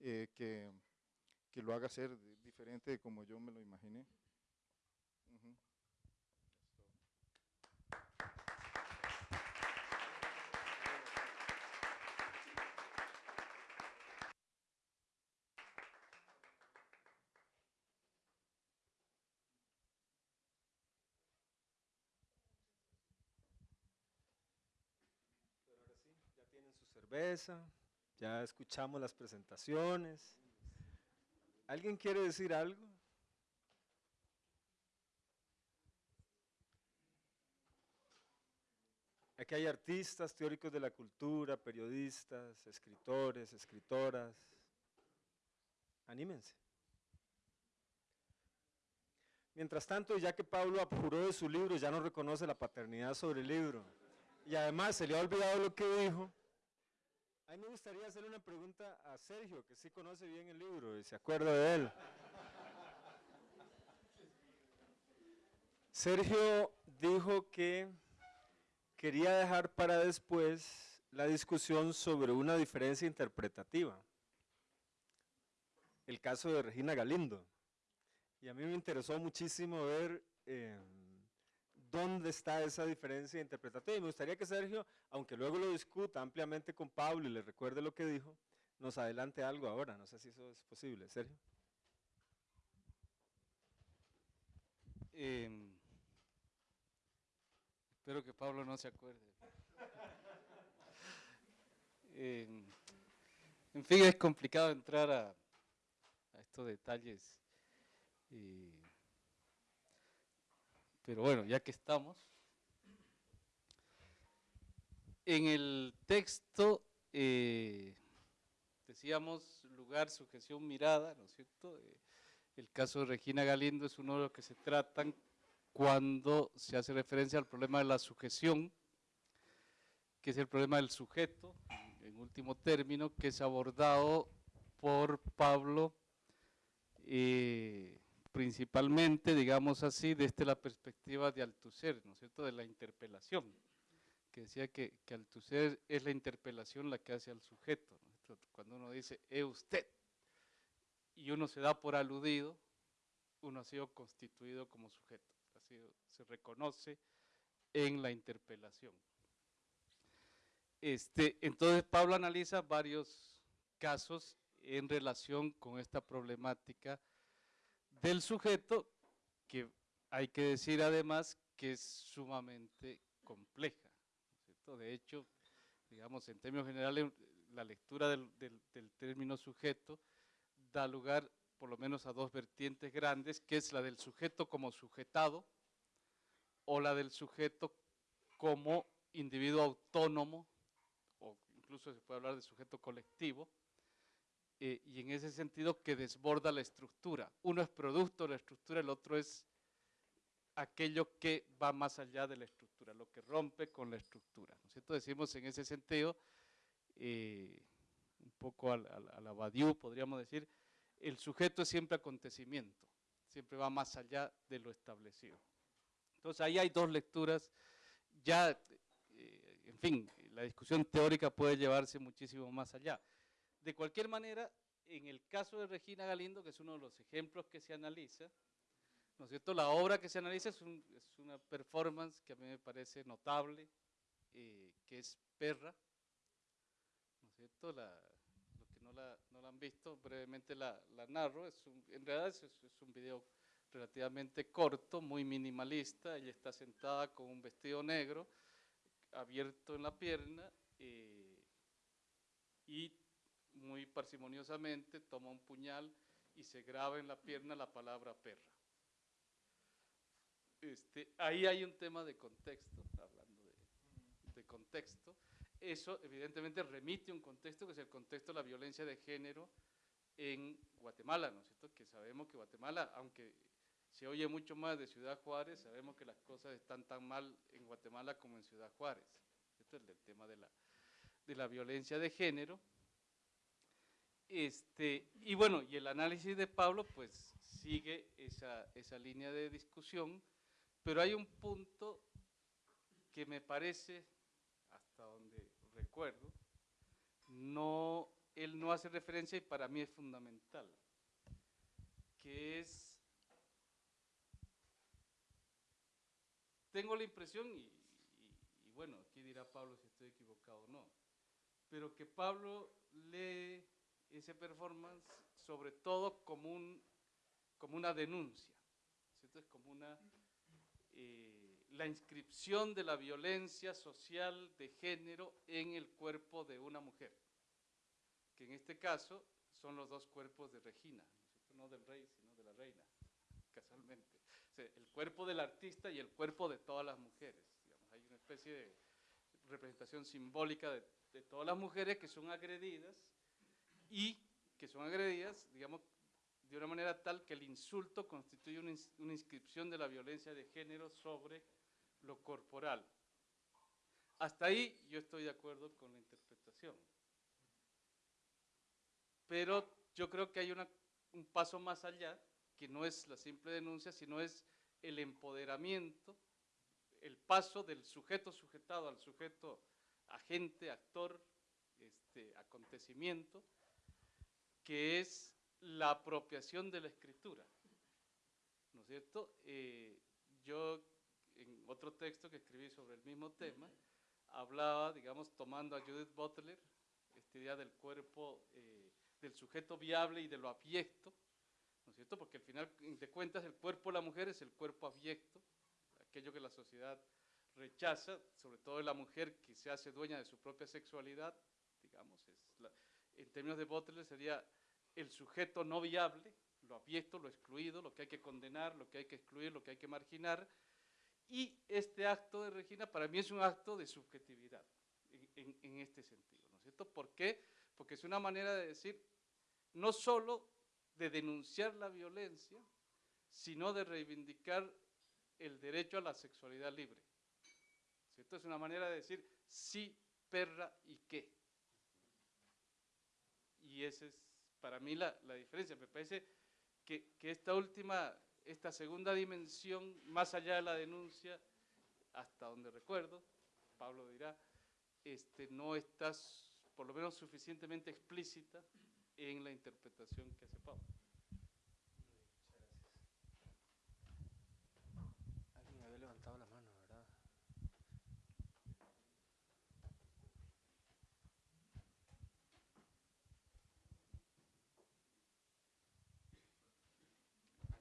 eh, que, que, lo haga ser diferente de como yo me lo imaginé. Uh -huh. Cerveza, ya escuchamos las presentaciones. ¿Alguien quiere decir algo? Aquí hay artistas, teóricos de la cultura, periodistas, escritores, escritoras. Anímense. Mientras tanto, ya que Pablo apuró de su libro, ya no reconoce la paternidad sobre el libro. Y además se le ha olvidado lo que dijo, a mí me gustaría hacerle una pregunta a Sergio, que sí conoce bien el libro y se acuerda de él. Sergio dijo que quería dejar para después la discusión sobre una diferencia interpretativa. El caso de Regina Galindo. Y a mí me interesó muchísimo ver eh, dónde está esa diferencia interpretativa. Y me gustaría que Sergio, aunque luego lo discuta ampliamente con Pablo y le recuerde lo que dijo, nos adelante algo ahora. No sé si eso es posible. Sergio. Eh, espero que Pablo no se acuerde. eh, en fin, es complicado entrar a, a estos detalles. Eh, pero bueno, ya que estamos. En el texto eh, decíamos lugar, sujeción, mirada, ¿no es cierto? Eh, el caso de Regina Galindo es uno de los que se tratan cuando se hace referencia al problema de la sujeción, que es el problema del sujeto, en último término, que es abordado por Pablo eh, principalmente, digamos así, desde la perspectiva de Althusser, ¿no es cierto?, de la interpelación, que decía que, que es la interpelación la que hace al sujeto, cuando uno dice, es usted, y uno se da por aludido, uno ha sido constituido como sujeto, se reconoce en la interpelación. Este, entonces Pablo analiza varios casos en relación con esta problemática del sujeto, que hay que decir además que es sumamente compleja. De hecho, digamos, en términos generales, la lectura del, del término sujeto da lugar por lo menos a dos vertientes grandes, que es la del sujeto como sujetado o la del sujeto como individuo autónomo, o incluso se puede hablar de sujeto colectivo, eh, y en ese sentido que desborda la estructura. Uno es producto de la estructura, el otro es aquello que va más allá de la estructura, lo que rompe con la estructura. ¿no? Decimos en ese sentido, eh, un poco a, la Badiou podríamos decir, el sujeto es siempre acontecimiento, siempre va más allá de lo establecido. Entonces ahí hay dos lecturas, ya, eh, en fin, la discusión teórica puede llevarse muchísimo más allá. De cualquier manera, en el caso de Regina Galindo, que es uno de los ejemplos que se analiza, ¿no es cierto? La obra que se analiza es, una performance que a mí me parece notable, eh, que es Perra, ¿no es cierto? los que no la, han visto, brevemente la, narro, es en realidad es, es un video relativamente corto, muy minimalista, ella está sentada con un vestido negro, abierto en la pierna, eh, y muy parsimoniosamente toma un puñal y se graba en la pierna la palabra perra. Este, ahí hay un tema de contexto, hablando de, contexto. Eso evidentemente remite a un contexto que es el contexto de la violencia de género en Guatemala, ¿no es cierto? Que sabemos que Guatemala, aunque se oye mucho más de Ciudad Juárez, sabemos que las cosas están tan mal en Guatemala como en Ciudad Juárez. Esto es el tema de la, de la violencia de género. Este, y bueno, y el análisis de Pablo pues sigue esa, esa línea de discusión, pero hay un punto que me parece, hasta donde recuerdo, no, él no hace referencia y para mí es fundamental, que es tengo la impresión, y, bueno, aquí dirá Pablo si estoy equivocado o no, pero que Pablo lee ese performance sobre todo como, un, como una denuncia, ¿cierto? es como una, eh, la inscripción de la violencia social de género en el cuerpo de una mujer, que en este caso son los dos cuerpos de Regina, no del rey, sino de la reina, casualmente el cuerpo del artista y el cuerpo de todas las mujeres. hay una especie de representación simbólica de, todas las mujeres que son agredidas y que son agredidas, digamos, de una manera tal que el insulto constituye una, inscripción de la violencia de género sobre lo corporal. Hasta ahí yo estoy de acuerdo con la interpretación. Pero yo creo que hay un paso más allá que no es la simple denuncia, sino es el empoderamiento, el paso del sujeto sujetado al sujeto agente, actor, este, acontecimiento, que es la apropiación de la escritura. ¿No es cierto? Eh, yo, en otro texto que escribí sobre el mismo tema, hablaba, digamos, tomando a Judith Butler, esta idea del cuerpo, eh, del sujeto viable y de lo abyecto, cierto? Porque al final de cuentas el cuerpo de la mujer es el cuerpo abyecto, aquello que la sociedad rechaza, sobre todo de la mujer que se hace dueña de su propia sexualidad, en términos de Butler sería el sujeto no viable, lo abyecto, lo excluido, lo que hay que condenar, lo que hay que excluir, lo que hay que marginar, y este acto de Regina para mí es un acto de subjetividad en, este sentido, ¿no es cierto? ¿Por qué? Porque es una manera de decir, no solo de denunciar la violencia, sino de reivindicar el derecho a la sexualidad libre. Esto es una manera de decir sí, perra y qué. Y esa es para mí la, diferencia. Me parece que, esta última, esta segunda dimensión, más allá de la denuncia, hasta donde recuerdo, Pablo dirá, este, no está por lo menos suficientemente explícita en la interpretación que hace Pablo. Alguien había levantado la mano, ¿verdad?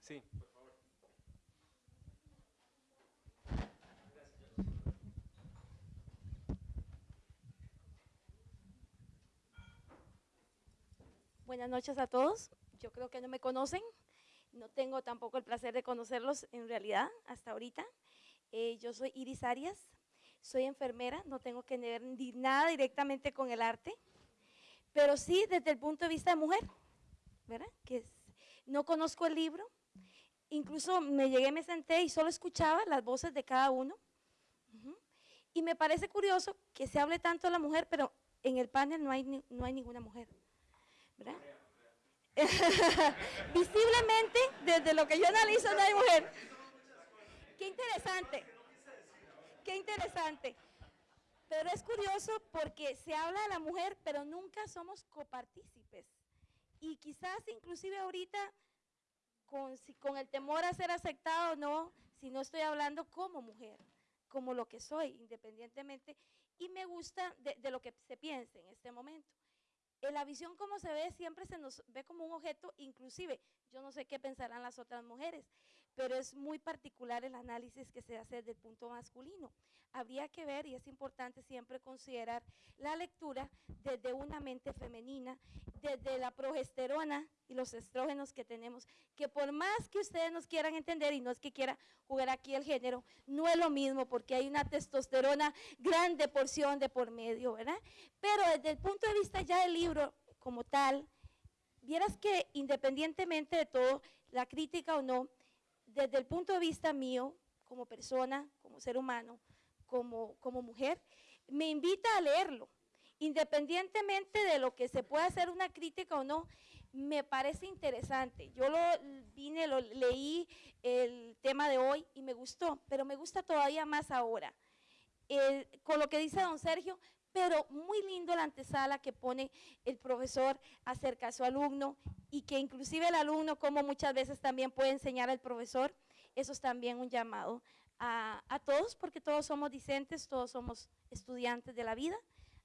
Sí. Buenas noches a todos. Yo creo que no me conocen. No tengo tampoco el placer de conocerlos en realidad hasta ahorita. Eh, yo soy Iris Arias, soy enfermera, no tengo que ver nada directamente con el arte, pero sí desde el punto de vista de mujer, ¿verdad? Que no conozco el libro, incluso me llegué, me senté y solo escuchaba las voces de cada uno. Y me parece curioso que se hable tanto de la mujer, pero en el panel no hay, no hay ninguna mujer. ¿verdad? Visiblemente, desde lo que yo analizo, no hay mujer. Qué interesante, qué interesante. Pero es curioso porque se habla de la mujer, pero nunca somos copartícipes. Y quizás inclusive ahorita, con, con el temor a ser aceptado o no, si no estoy hablando como mujer, como lo que soy, independientemente, y me gusta de, de lo que se piense en este momento. En la visión como se ve siempre se nos ve como un objeto, inclusive, yo no sé qué pensarán las otras mujeres, pero es muy particular el análisis que se hace desde el punto masculino. Habría que ver, y es importante siempre considerar la lectura desde una mente femenina, desde la progesterona y los estrógenos que tenemos, que por más que ustedes nos quieran entender, y no es que quiera jugar aquí el género, no es lo mismo, porque hay una testosterona grande porción de por medio, ¿verdad? Pero desde el punto de vista ya del libro como tal, vieras que independientemente de todo, la crítica o no, desde el punto de vista mío, como persona, como ser humano, como, como mujer, me invita a leerlo. Independientemente de lo que se pueda hacer una crítica o no, me parece interesante. Yo lo vine, lo leí el tema de hoy y me gustó, pero me gusta todavía más ahora. con lo que dice don Sergio, pero muy lindo la antesala que pone el profesor acerca de su alumno y que inclusive el alumno, como muchas veces también puede enseñar al profesor, eso es también un llamado a, a todos, porque todos somos discentes, todos somos estudiantes de la vida,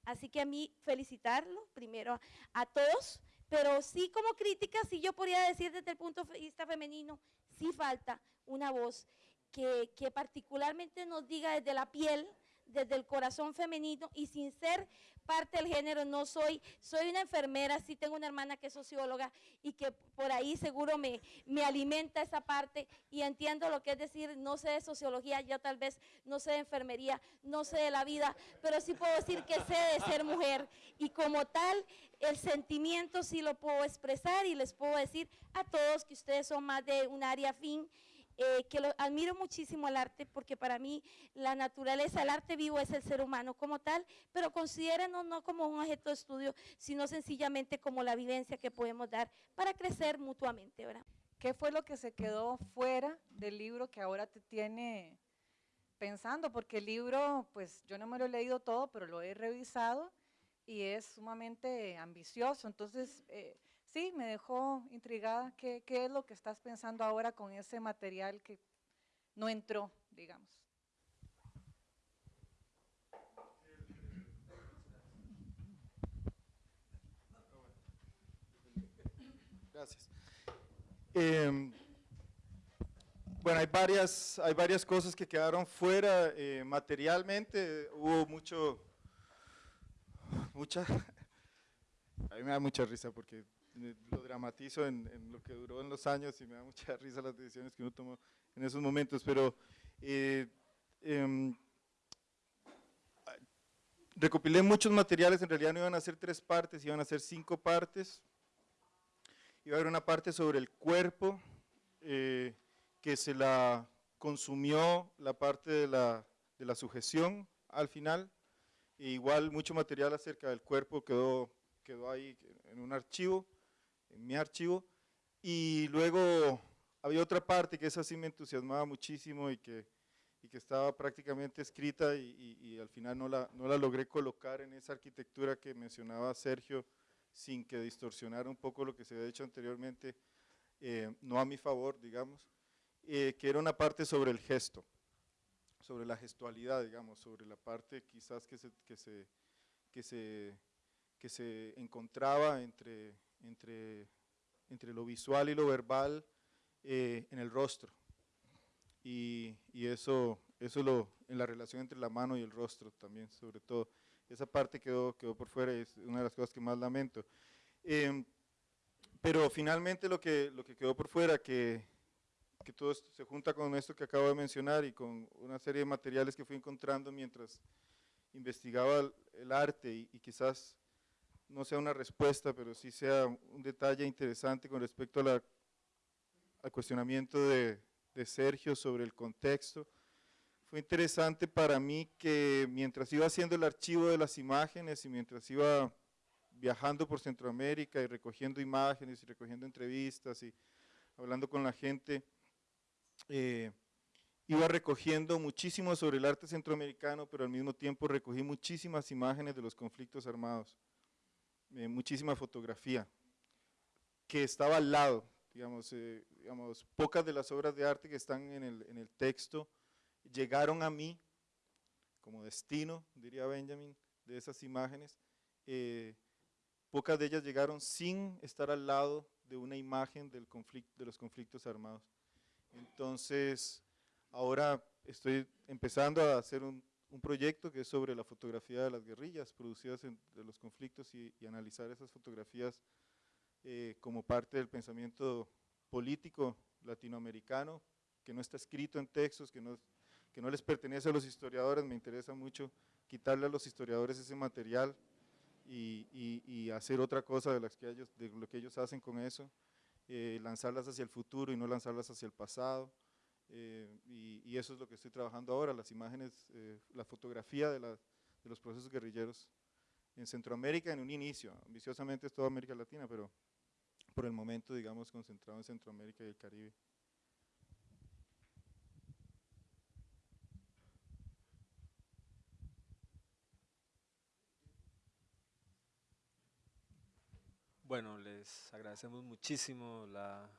así que a mí felicitarlo primero a todos, pero sí como crítica, sí yo podría decir desde el punto de vista femenino, sí falta una voz que, que particularmente nos diga desde la piel, desde el corazón femenino y sin ser parte del género, no soy, soy una enfermera, sí tengo una hermana que es socióloga y que por ahí seguro me, me alimenta esa parte y entiendo lo que es decir, no sé de sociología, yo tal vez no sé de enfermería, no sé de la vida, pero sí puedo decir que sé de ser mujer y como tal el sentimiento sí lo puedo expresar y les puedo decir a todos que ustedes son más de un área fin eh, que lo, admiro muchísimo el arte porque para mí la naturaleza, el arte vivo es el ser humano como tal, pero considérenos no como un objeto de estudio, sino sencillamente como la vivencia que podemos dar para crecer mutuamente. ¿verdad? ¿Qué fue lo que se quedó fuera del libro que ahora te tiene pensando? Porque el libro, pues yo no me lo he leído todo, pero lo he revisado y es sumamente ambicioso. Entonces, eh, sí, me dejó intrigada. ¿Qué, es lo que estás pensando ahora con ese material que no entró, digamos? Gracias. Em, bueno, hay varias, hay varias cosas que quedaron fuera eh, materialmente. Hubo mucho, mucha, a mí me da mucha risa porque lo dramatizo en, lo que duró en los años y me da mucha risa las decisiones que uno tomó en esos momentos, pero eh, em, recopilé muchos materiales, en realidad no iban a ser tres partes, iban a ser cinco partes, iba a haber una parte sobre el cuerpo, eh, que se la consumió la parte de la, de la sujeción al final, e igual mucho material acerca del cuerpo quedó, quedó ahí en un archivo, en mi archivo, y luego había otra parte que esa sí me entusiasmaba muchísimo y que, y que estaba prácticamente escrita y, y, al final no la, no la logré colocar en esa arquitectura que mencionaba Sergio, sin que distorsionara un poco lo que se había hecho anteriormente, eh, no a mi favor, digamos, eh, que era una parte sobre el gesto, sobre la gestualidad, digamos, sobre la parte quizás que se, que se, que se, que se encontraba entre, entre, entre lo visual y lo verbal eh, en el rostro. Y, y eso, eso lo, en la relación entre la mano y el rostro también, sobre todo. Esa parte quedó, quedó por fuera es una de las cosas que más lamento. Em, pero finalmente lo que, lo que quedó por fuera, que, que todo esto se junta con esto que acabo de mencionar y con una serie de materiales que fui encontrando mientras investigaba el, el arte y, y, quizás no sea una respuesta, pero sí sea un detalle interesante con respecto al cuestionamiento de, de Sergio sobre el contexto. Fue interesante para mí que mientras iba haciendo el archivo de las imágenes y mientras iba viajando por Centroamérica y recogiendo imágenes y recogiendo entrevistas y hablando con la gente, eh, iba recogiendo muchísimo sobre el arte centroamericano, pero al mismo tiempo recogí muchísimas imágenes de los conflictos armados, eh, muchísima fotografía, que estaba al lado, digamos, eh, digamos, pocas de las obras de arte que están en el, en el texto llegaron a mí como destino, diría Benjamin, de esas imágenes, eh, pocas de ellas llegaron sin estar al lado de una imagen del conflicto, de los conflictos armados. Entonces, ahora estoy empezando a hacer un, un, proyecto que es sobre la fotografía de las guerrillas producidas en, de los conflictos y, analizar esas fotografías eh, como parte del pensamiento político latinoamericano, que no está escrito en textos, que no, que no les pertenece a los historiadores, me interesa mucho quitarle a los historiadores ese material y, y, hacer otra cosa de, las que de lo que ellos hacen con eso, eh, lanzarlas hacia el futuro y no lanzarlas hacia el pasado, eh, y, y, eso es lo que estoy trabajando ahora, las imágenes, eh, la fotografía de, la, de, los procesos guerrilleros en Centroamérica en un inicio, ambiciosamente es toda América Latina, pero por el momento, digamos, concentrado en Centroamérica y el Caribe. Bueno, les agradecemos muchísimo la,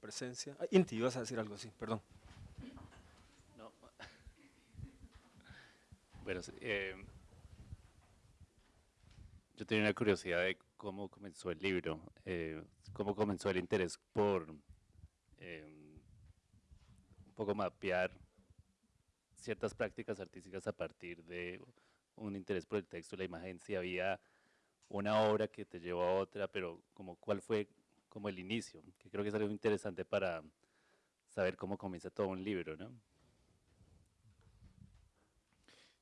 presencia. Inti, ibas a decir algo así, perdón. Bueno, eh, yo tenía una curiosidad de cómo comenzó el libro, eh, cómo comenzó el interés por eh, un poco mapear ciertas prácticas artísticas a partir de un interés por el texto, la imagen, si había una obra que te llevó a otra, pero como cuál fue como el inicio, que creo que es algo interesante para saber cómo comienza todo un libro, ¿no?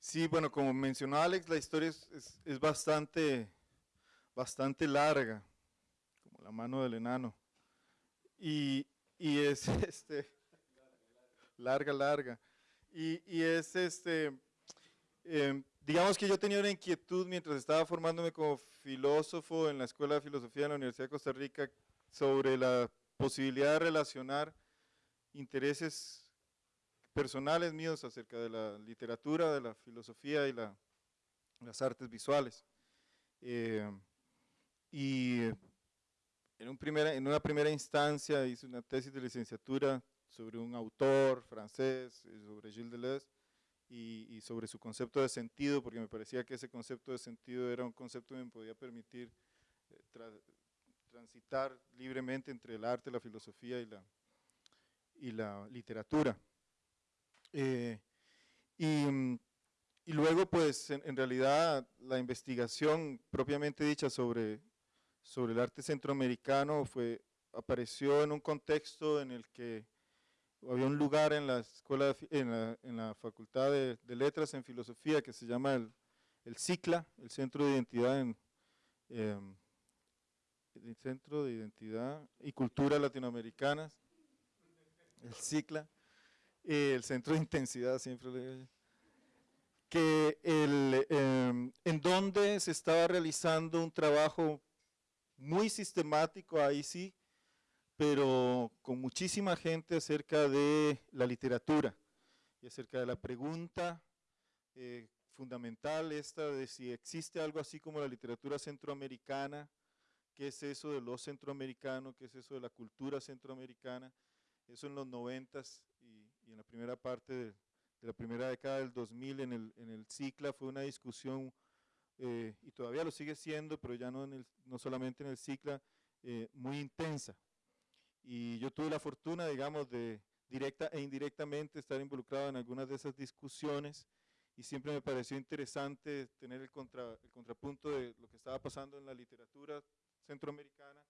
Sí, bueno, como mencionó Alex, la historia es, bastante, bastante larga, como la mano del enano, y, y es este, larga, larga, y, y es este, eh, digamos que yo tenía una inquietud mientras estaba formándome como filósofo en la Escuela de Filosofía de la Universidad de Costa Rica sobre la posibilidad de relacionar intereses personales míos acerca de la literatura, de la filosofía y la, las artes visuales. Eh, y en, una primera instancia hice una tesis de licenciatura sobre un autor francés, eh, sobre Gilles Deleuze, y, sobre su concepto de sentido, porque me parecía que ese concepto de sentido era un concepto que me podía permitir eh, tra transitar libremente entre el arte, la filosofía y la literatura. Eh, y, y, luego, pues, en, realidad, la investigación propiamente dicha sobre, sobre el arte centroamericano fue, apareció en un contexto en el que había un lugar en la escuela, en la, en la facultad de, letras en filosofía que se llama el, el CICLA, el Centro de Identidad en, eh, el Centro de Identidad y Cultura Latinoamericanas, el CICLA, el Centro de Intensidad, siempre le digo que el, eh, en donde se estaba realizando un trabajo muy sistemático, ahí sí, pero con muchísima gente acerca de la literatura y acerca de la pregunta eh, fundamental esta de si existe algo así como la literatura centroamericana, qué es eso de lo centroamericano, qué es eso de la cultura centroamericana, eso en los noventas en la primera parte de, de, la primera década del 2000 en el, en el CICLA fue una discusión eh, y todavía lo sigue siendo, pero ya no, en el, no solamente en el CICLA, eh, muy intensa. Y yo tuve la fortuna, digamos, de directa e indirectamente estar involucrado en algunas de esas discusiones y siempre me pareció interesante tener el, contra, el contrapunto de lo que estaba pasando en la literatura centroamericana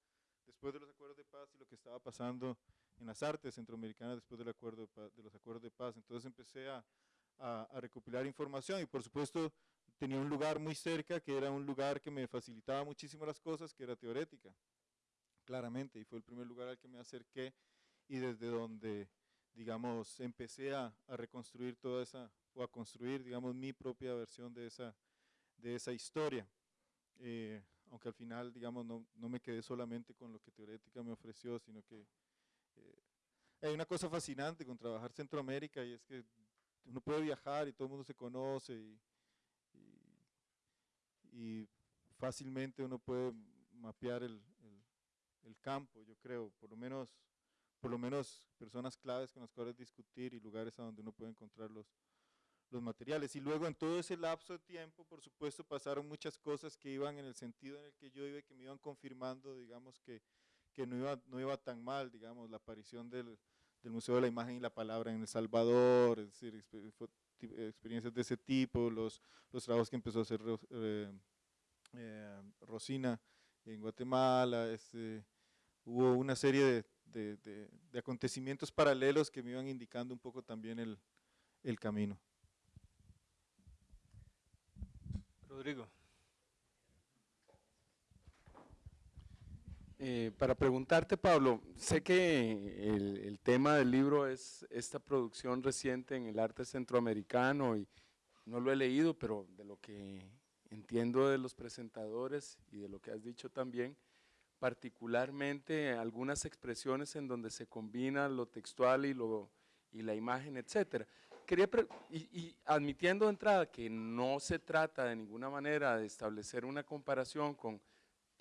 después de los acuerdos de paz y lo que estaba pasando en las artes centroamericanas después del acuerdo de, los acuerdos de paz. Entonces empecé a, a, recopilar información y por supuesto tenía un lugar muy cerca que era un lugar que me facilitaba muchísimo las cosas, que era teorética, claramente, y fue el primer lugar al que me acerqué y desde donde, digamos, empecé a, a reconstruir toda esa, o a construir, digamos, mi propia versión de esa, de esa historia. Eh, aunque al final, digamos, no, no, me quedé solamente con lo que teorética me ofreció, sino que hay una cosa fascinante con trabajar Centroamérica y es que uno puede viajar y todo el mundo se conoce y, y, fácilmente uno puede mapear el, el, el, campo, yo creo, por lo menos por lo menos personas claves con las cuales discutir y lugares a donde uno puede encontrar los, los materiales. Y luego en todo ese lapso de tiempo, por supuesto, pasaron muchas cosas que iban en el sentido en el que yo iba y que me iban confirmando, digamos, que, que no, iba, no iba tan mal, digamos, la aparición del, del Museo de la Imagen y la Palabra en El Salvador, es decir, experiencias de ese tipo, los, los trabajos que empezó a hacer eh, eh, Rosina en Guatemala, este, hubo una serie de, de, de, de, acontecimientos paralelos que me iban indicando un poco también el, el camino. Rodrigo. Eh, para preguntarte, Pablo, sé que el, el, tema del libro es esta producción reciente en el arte centroamericano y no lo he leído, pero de lo que entiendo de los presentadores y de lo que has dicho también, particularmente algunas expresiones en donde se combina lo textual y, lo, y la imagen, etcétera. Quería y, y, admitiendo de entrada que no se trata de ninguna manera de establecer una comparación con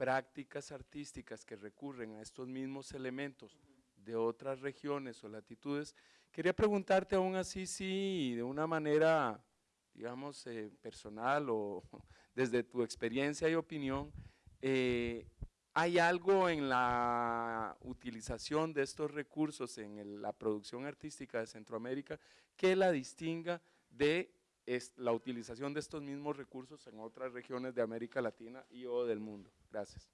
prácticas artísticas que recurren a estos mismos elementos de otras regiones o latitudes, quería preguntarte aún así si de una manera, digamos, eh, personal o desde tu experiencia y opinión, eh, ¿Hay algo en la utilización de estos recursos en la producción artística de Centroamérica que la distinga de la utilización de estos mismos recursos en otras regiones de América Latina y o del mundo? Gracias.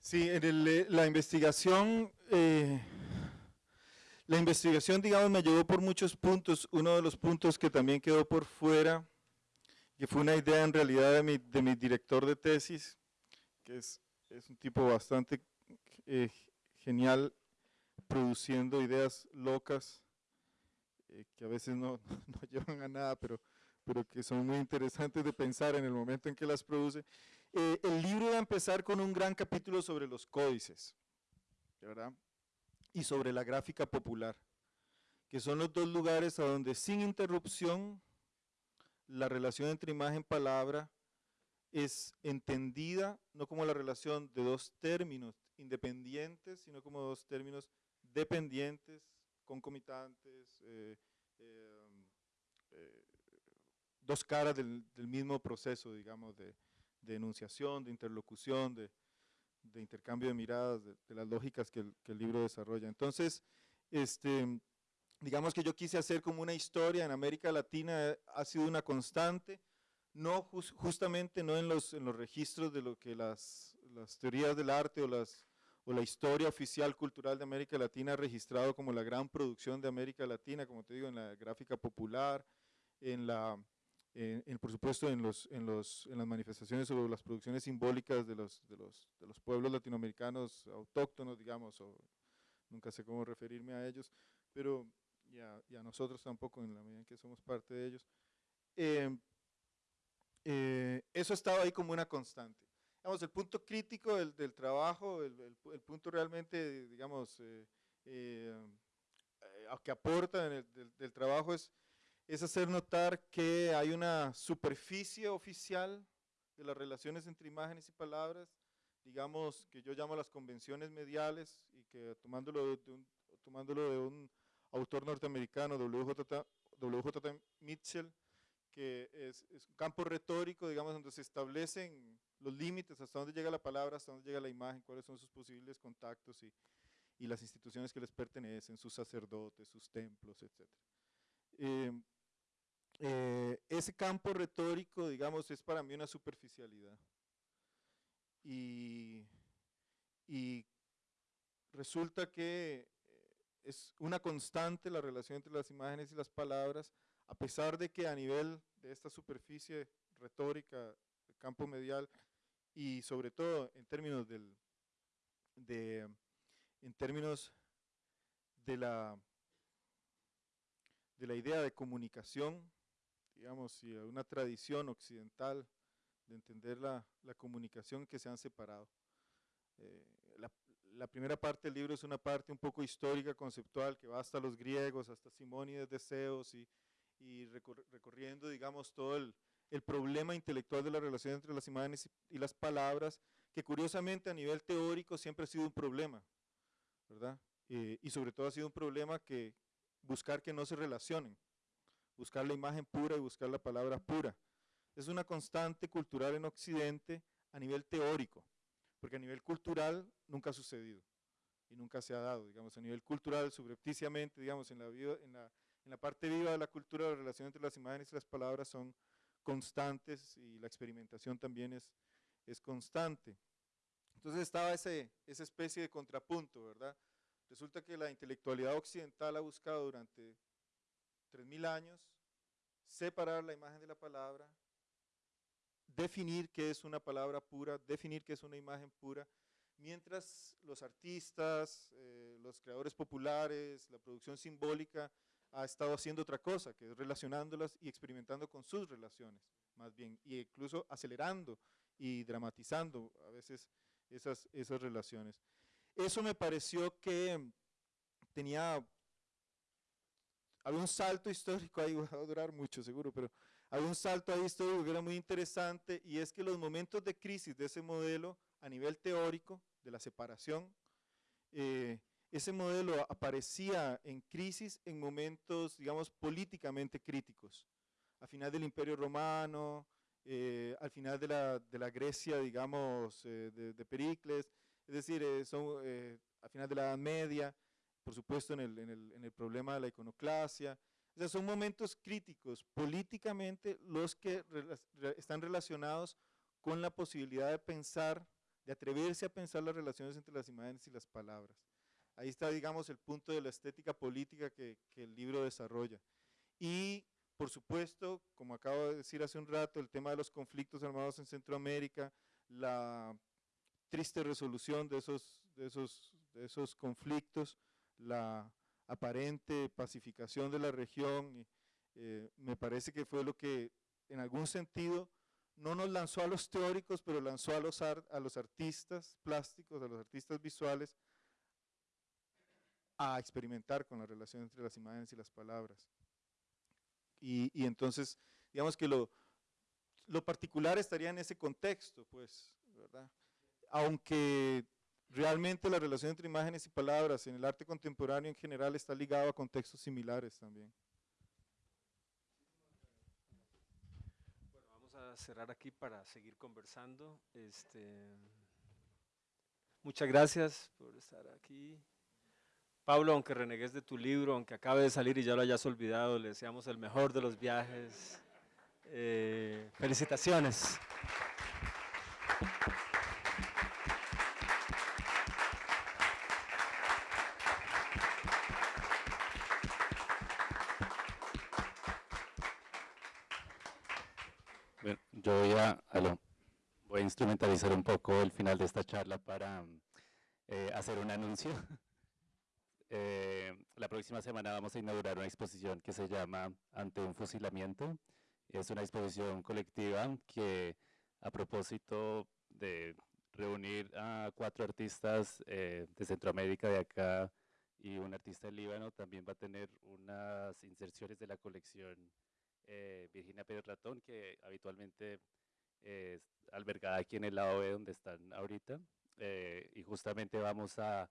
Sí, en eh, la investigación, eh, la investigación, digamos, me llevó por muchos puntos. Uno de los puntos que también quedó por fuera que fue una idea en realidad de mi, de mi director de tesis, que es, es un tipo bastante eh, genial produciendo ideas locas, eh, que a veces no, no, llevan a nada, pero, pero que son muy interesantes de pensar en el momento en que las produce. Eh, el libro va a empezar con un gran capítulo sobre los códices, ¿verdad? Y sobre la gráfica popular, que son los dos lugares a donde sin interrupción la relación entre imagen y palabra es entendida no como la relación de dos términos independientes, sino como dos términos dependientes, concomitantes, eh, eh, eh, dos caras del, mismo proceso, digamos, de, enunciación, de interlocución, de, intercambio de miradas, de, las lógicas que el, libro desarrolla. Entonces, este, digamos que yo quise hacer como una historia en América Latina, ha sido una constante, no justamente no en los, en los registros de lo que las, las teorías del arte o, las, o la historia oficial cultural de América Latina ha registrado como la gran producción de América Latina, como te digo, en la gráfica popular, en la, por supuesto en, los, en, los, en las manifestaciones sobre las producciones simbólicas de los, de los, de los pueblos latinoamericanos autóctonos, digamos, o nunca sé cómo referirme a ellos, pero y a, nosotros tampoco en la medida en que somos parte de ellos. Eh, eh, eso estaba ahí como una constante. Digamos, el punto crítico del, del trabajo, el, el, punto realmente, digamos, eh, eh que aporta en el, del, del, trabajo es, es hacer notar que hay una superficie oficial de las relaciones entre imágenes y palabras, digamos, que yo llamo las convenciones mediales y que tomándolo de un, tomándolo de un autor norteamericano, WJ, WJ Mitchell, que es, un campo retórico, digamos, donde se establecen los límites, hasta dónde llega la palabra, hasta dónde llega la imagen, cuáles son sus posibles contactos y, y las instituciones que les pertenecen, sus sacerdotes, sus templos, etc. Eh, eh, ese campo retórico, digamos, es para mí una superficialidad. Y, y resulta que eh, es una constante la relación entre las imágenes y las palabras, a pesar de que a nivel de esta superficie retórica, el campo medial, y sobre todo en términos del, de, en términos de la, de la idea de comunicación, digamos, y una tradición occidental de entender la, la comunicación que se han separado. Eh, la, la, primera parte del libro es una parte un poco histórica, conceptual, que va hasta los griegos, hasta Simónides de Zeus y, y recorriendo, digamos, todo el, el, problema intelectual de la relación entre las imágenes y, las palabras, que curiosamente a nivel teórico siempre ha sido un problema, ¿verdad? Eh, y sobre todo ha sido un problema que buscar que no se relacionen, buscar la imagen pura y buscar la palabra pura. Es una constante cultural en Occidente a nivel teórico, porque a nivel cultural nunca ha sucedido y nunca se ha dado, digamos, a nivel cultural, subrepticiamente, digamos, en la, vida, en la, en la parte viva de la cultura, la relación entre las imágenes y las palabras son constantes y la experimentación también es, es constante. Entonces estaba ese, esa especie de contrapunto, ¿verdad? Resulta que la intelectualidad occidental ha buscado durante 3.000 años separar la imagen de la palabra, definir qué es una palabra pura, definir qué es una imagen pura, mientras los artistas, eh, los creadores populares, la producción simbólica ha estado haciendo otra cosa, que es relacionándolas y experimentando con sus relaciones, más bien, y incluso acelerando y dramatizando a veces esas, esas relaciones. Eso me pareció que tenía, había un salto histórico ahí, va a durar mucho seguro, pero había un salto ahí histórico que era muy interesante y es que los momentos de crisis de ese modelo a nivel teórico, de la separación, eh, ese modelo aparecía en crisis en momentos, digamos, políticamente críticos. A final del Imperio Romano, eh, al final de la, de la Grecia, digamos, eh, de, de, Pericles, es decir, eh, son, eh, al final de la Edad Media, por supuesto en el, en el, en el problema de la iconoclasia, o sea, son momentos críticos políticamente los que re, están relacionados con la posibilidad de pensar, de atreverse a pensar las relaciones entre las imágenes y las palabras. Ahí está, digamos, el punto de la estética política que, el libro desarrolla. Y, por supuesto, como acabo de decir hace un rato, el tema de los conflictos armados en Centroamérica, la triste resolución de esos, de esos, de esos conflictos, la aparente pacificación de la región, eh, me parece que fue lo que en algún sentido no nos lanzó a los teóricos, pero lanzó a los, a los artistas plásticos, a los artistas visuales, a experimentar con la relación entre las imágenes y las palabras. Y, y entonces, digamos que lo, lo particular estaría en ese contexto, pues, ¿verdad? aunque realmente la relación entre imágenes y palabras en el arte contemporáneo en general está ligado a contextos similares también. Bueno, vamos a cerrar aquí para seguir conversando. Este, muchas gracias por estar aquí. Pablo, aunque renegues de tu libro, aunque acabe de salir y ya lo hayas olvidado, le deseamos el mejor de los viajes. Eh, felicitaciones. Yo voy a, voy a instrumentalizar un poco el final de esta charla para eh, hacer un anuncio. Eh, la próxima semana vamos a inaugurar una exposición que se llama Ante un fusilamiento. Es una exposición colectiva que a propósito de reunir a cuatro artistas eh, de Centroamérica, de acá, y un artista del Líbano, también va a tener unas inserciones de la colección eh, Virginia Pérez Ratón, que habitualmente es albergada aquí en el lado B donde están ahorita, eh, y justamente vamos a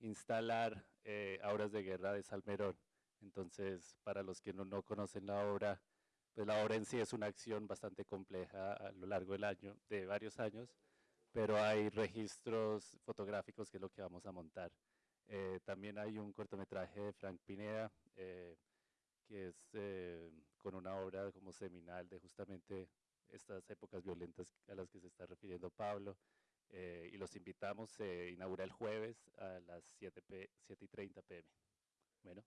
instalar eh, Auras de Guerra de Salmerón. Entonces, para los que no, no conocen la obra, pues la obra en sí es una acción bastante compleja a lo largo del año, de varios años, pero hay registros fotográficos que es lo que vamos a montar. Eh, también hay un cortometraje de Frank Pineda, eh, que es eh, con una obra como seminal de justamente estas épocas violentas a las que se está refiriendo Pablo. Y los invitamos, se inaugura el jueves a las 7, p 7 y 30 pm. Bueno.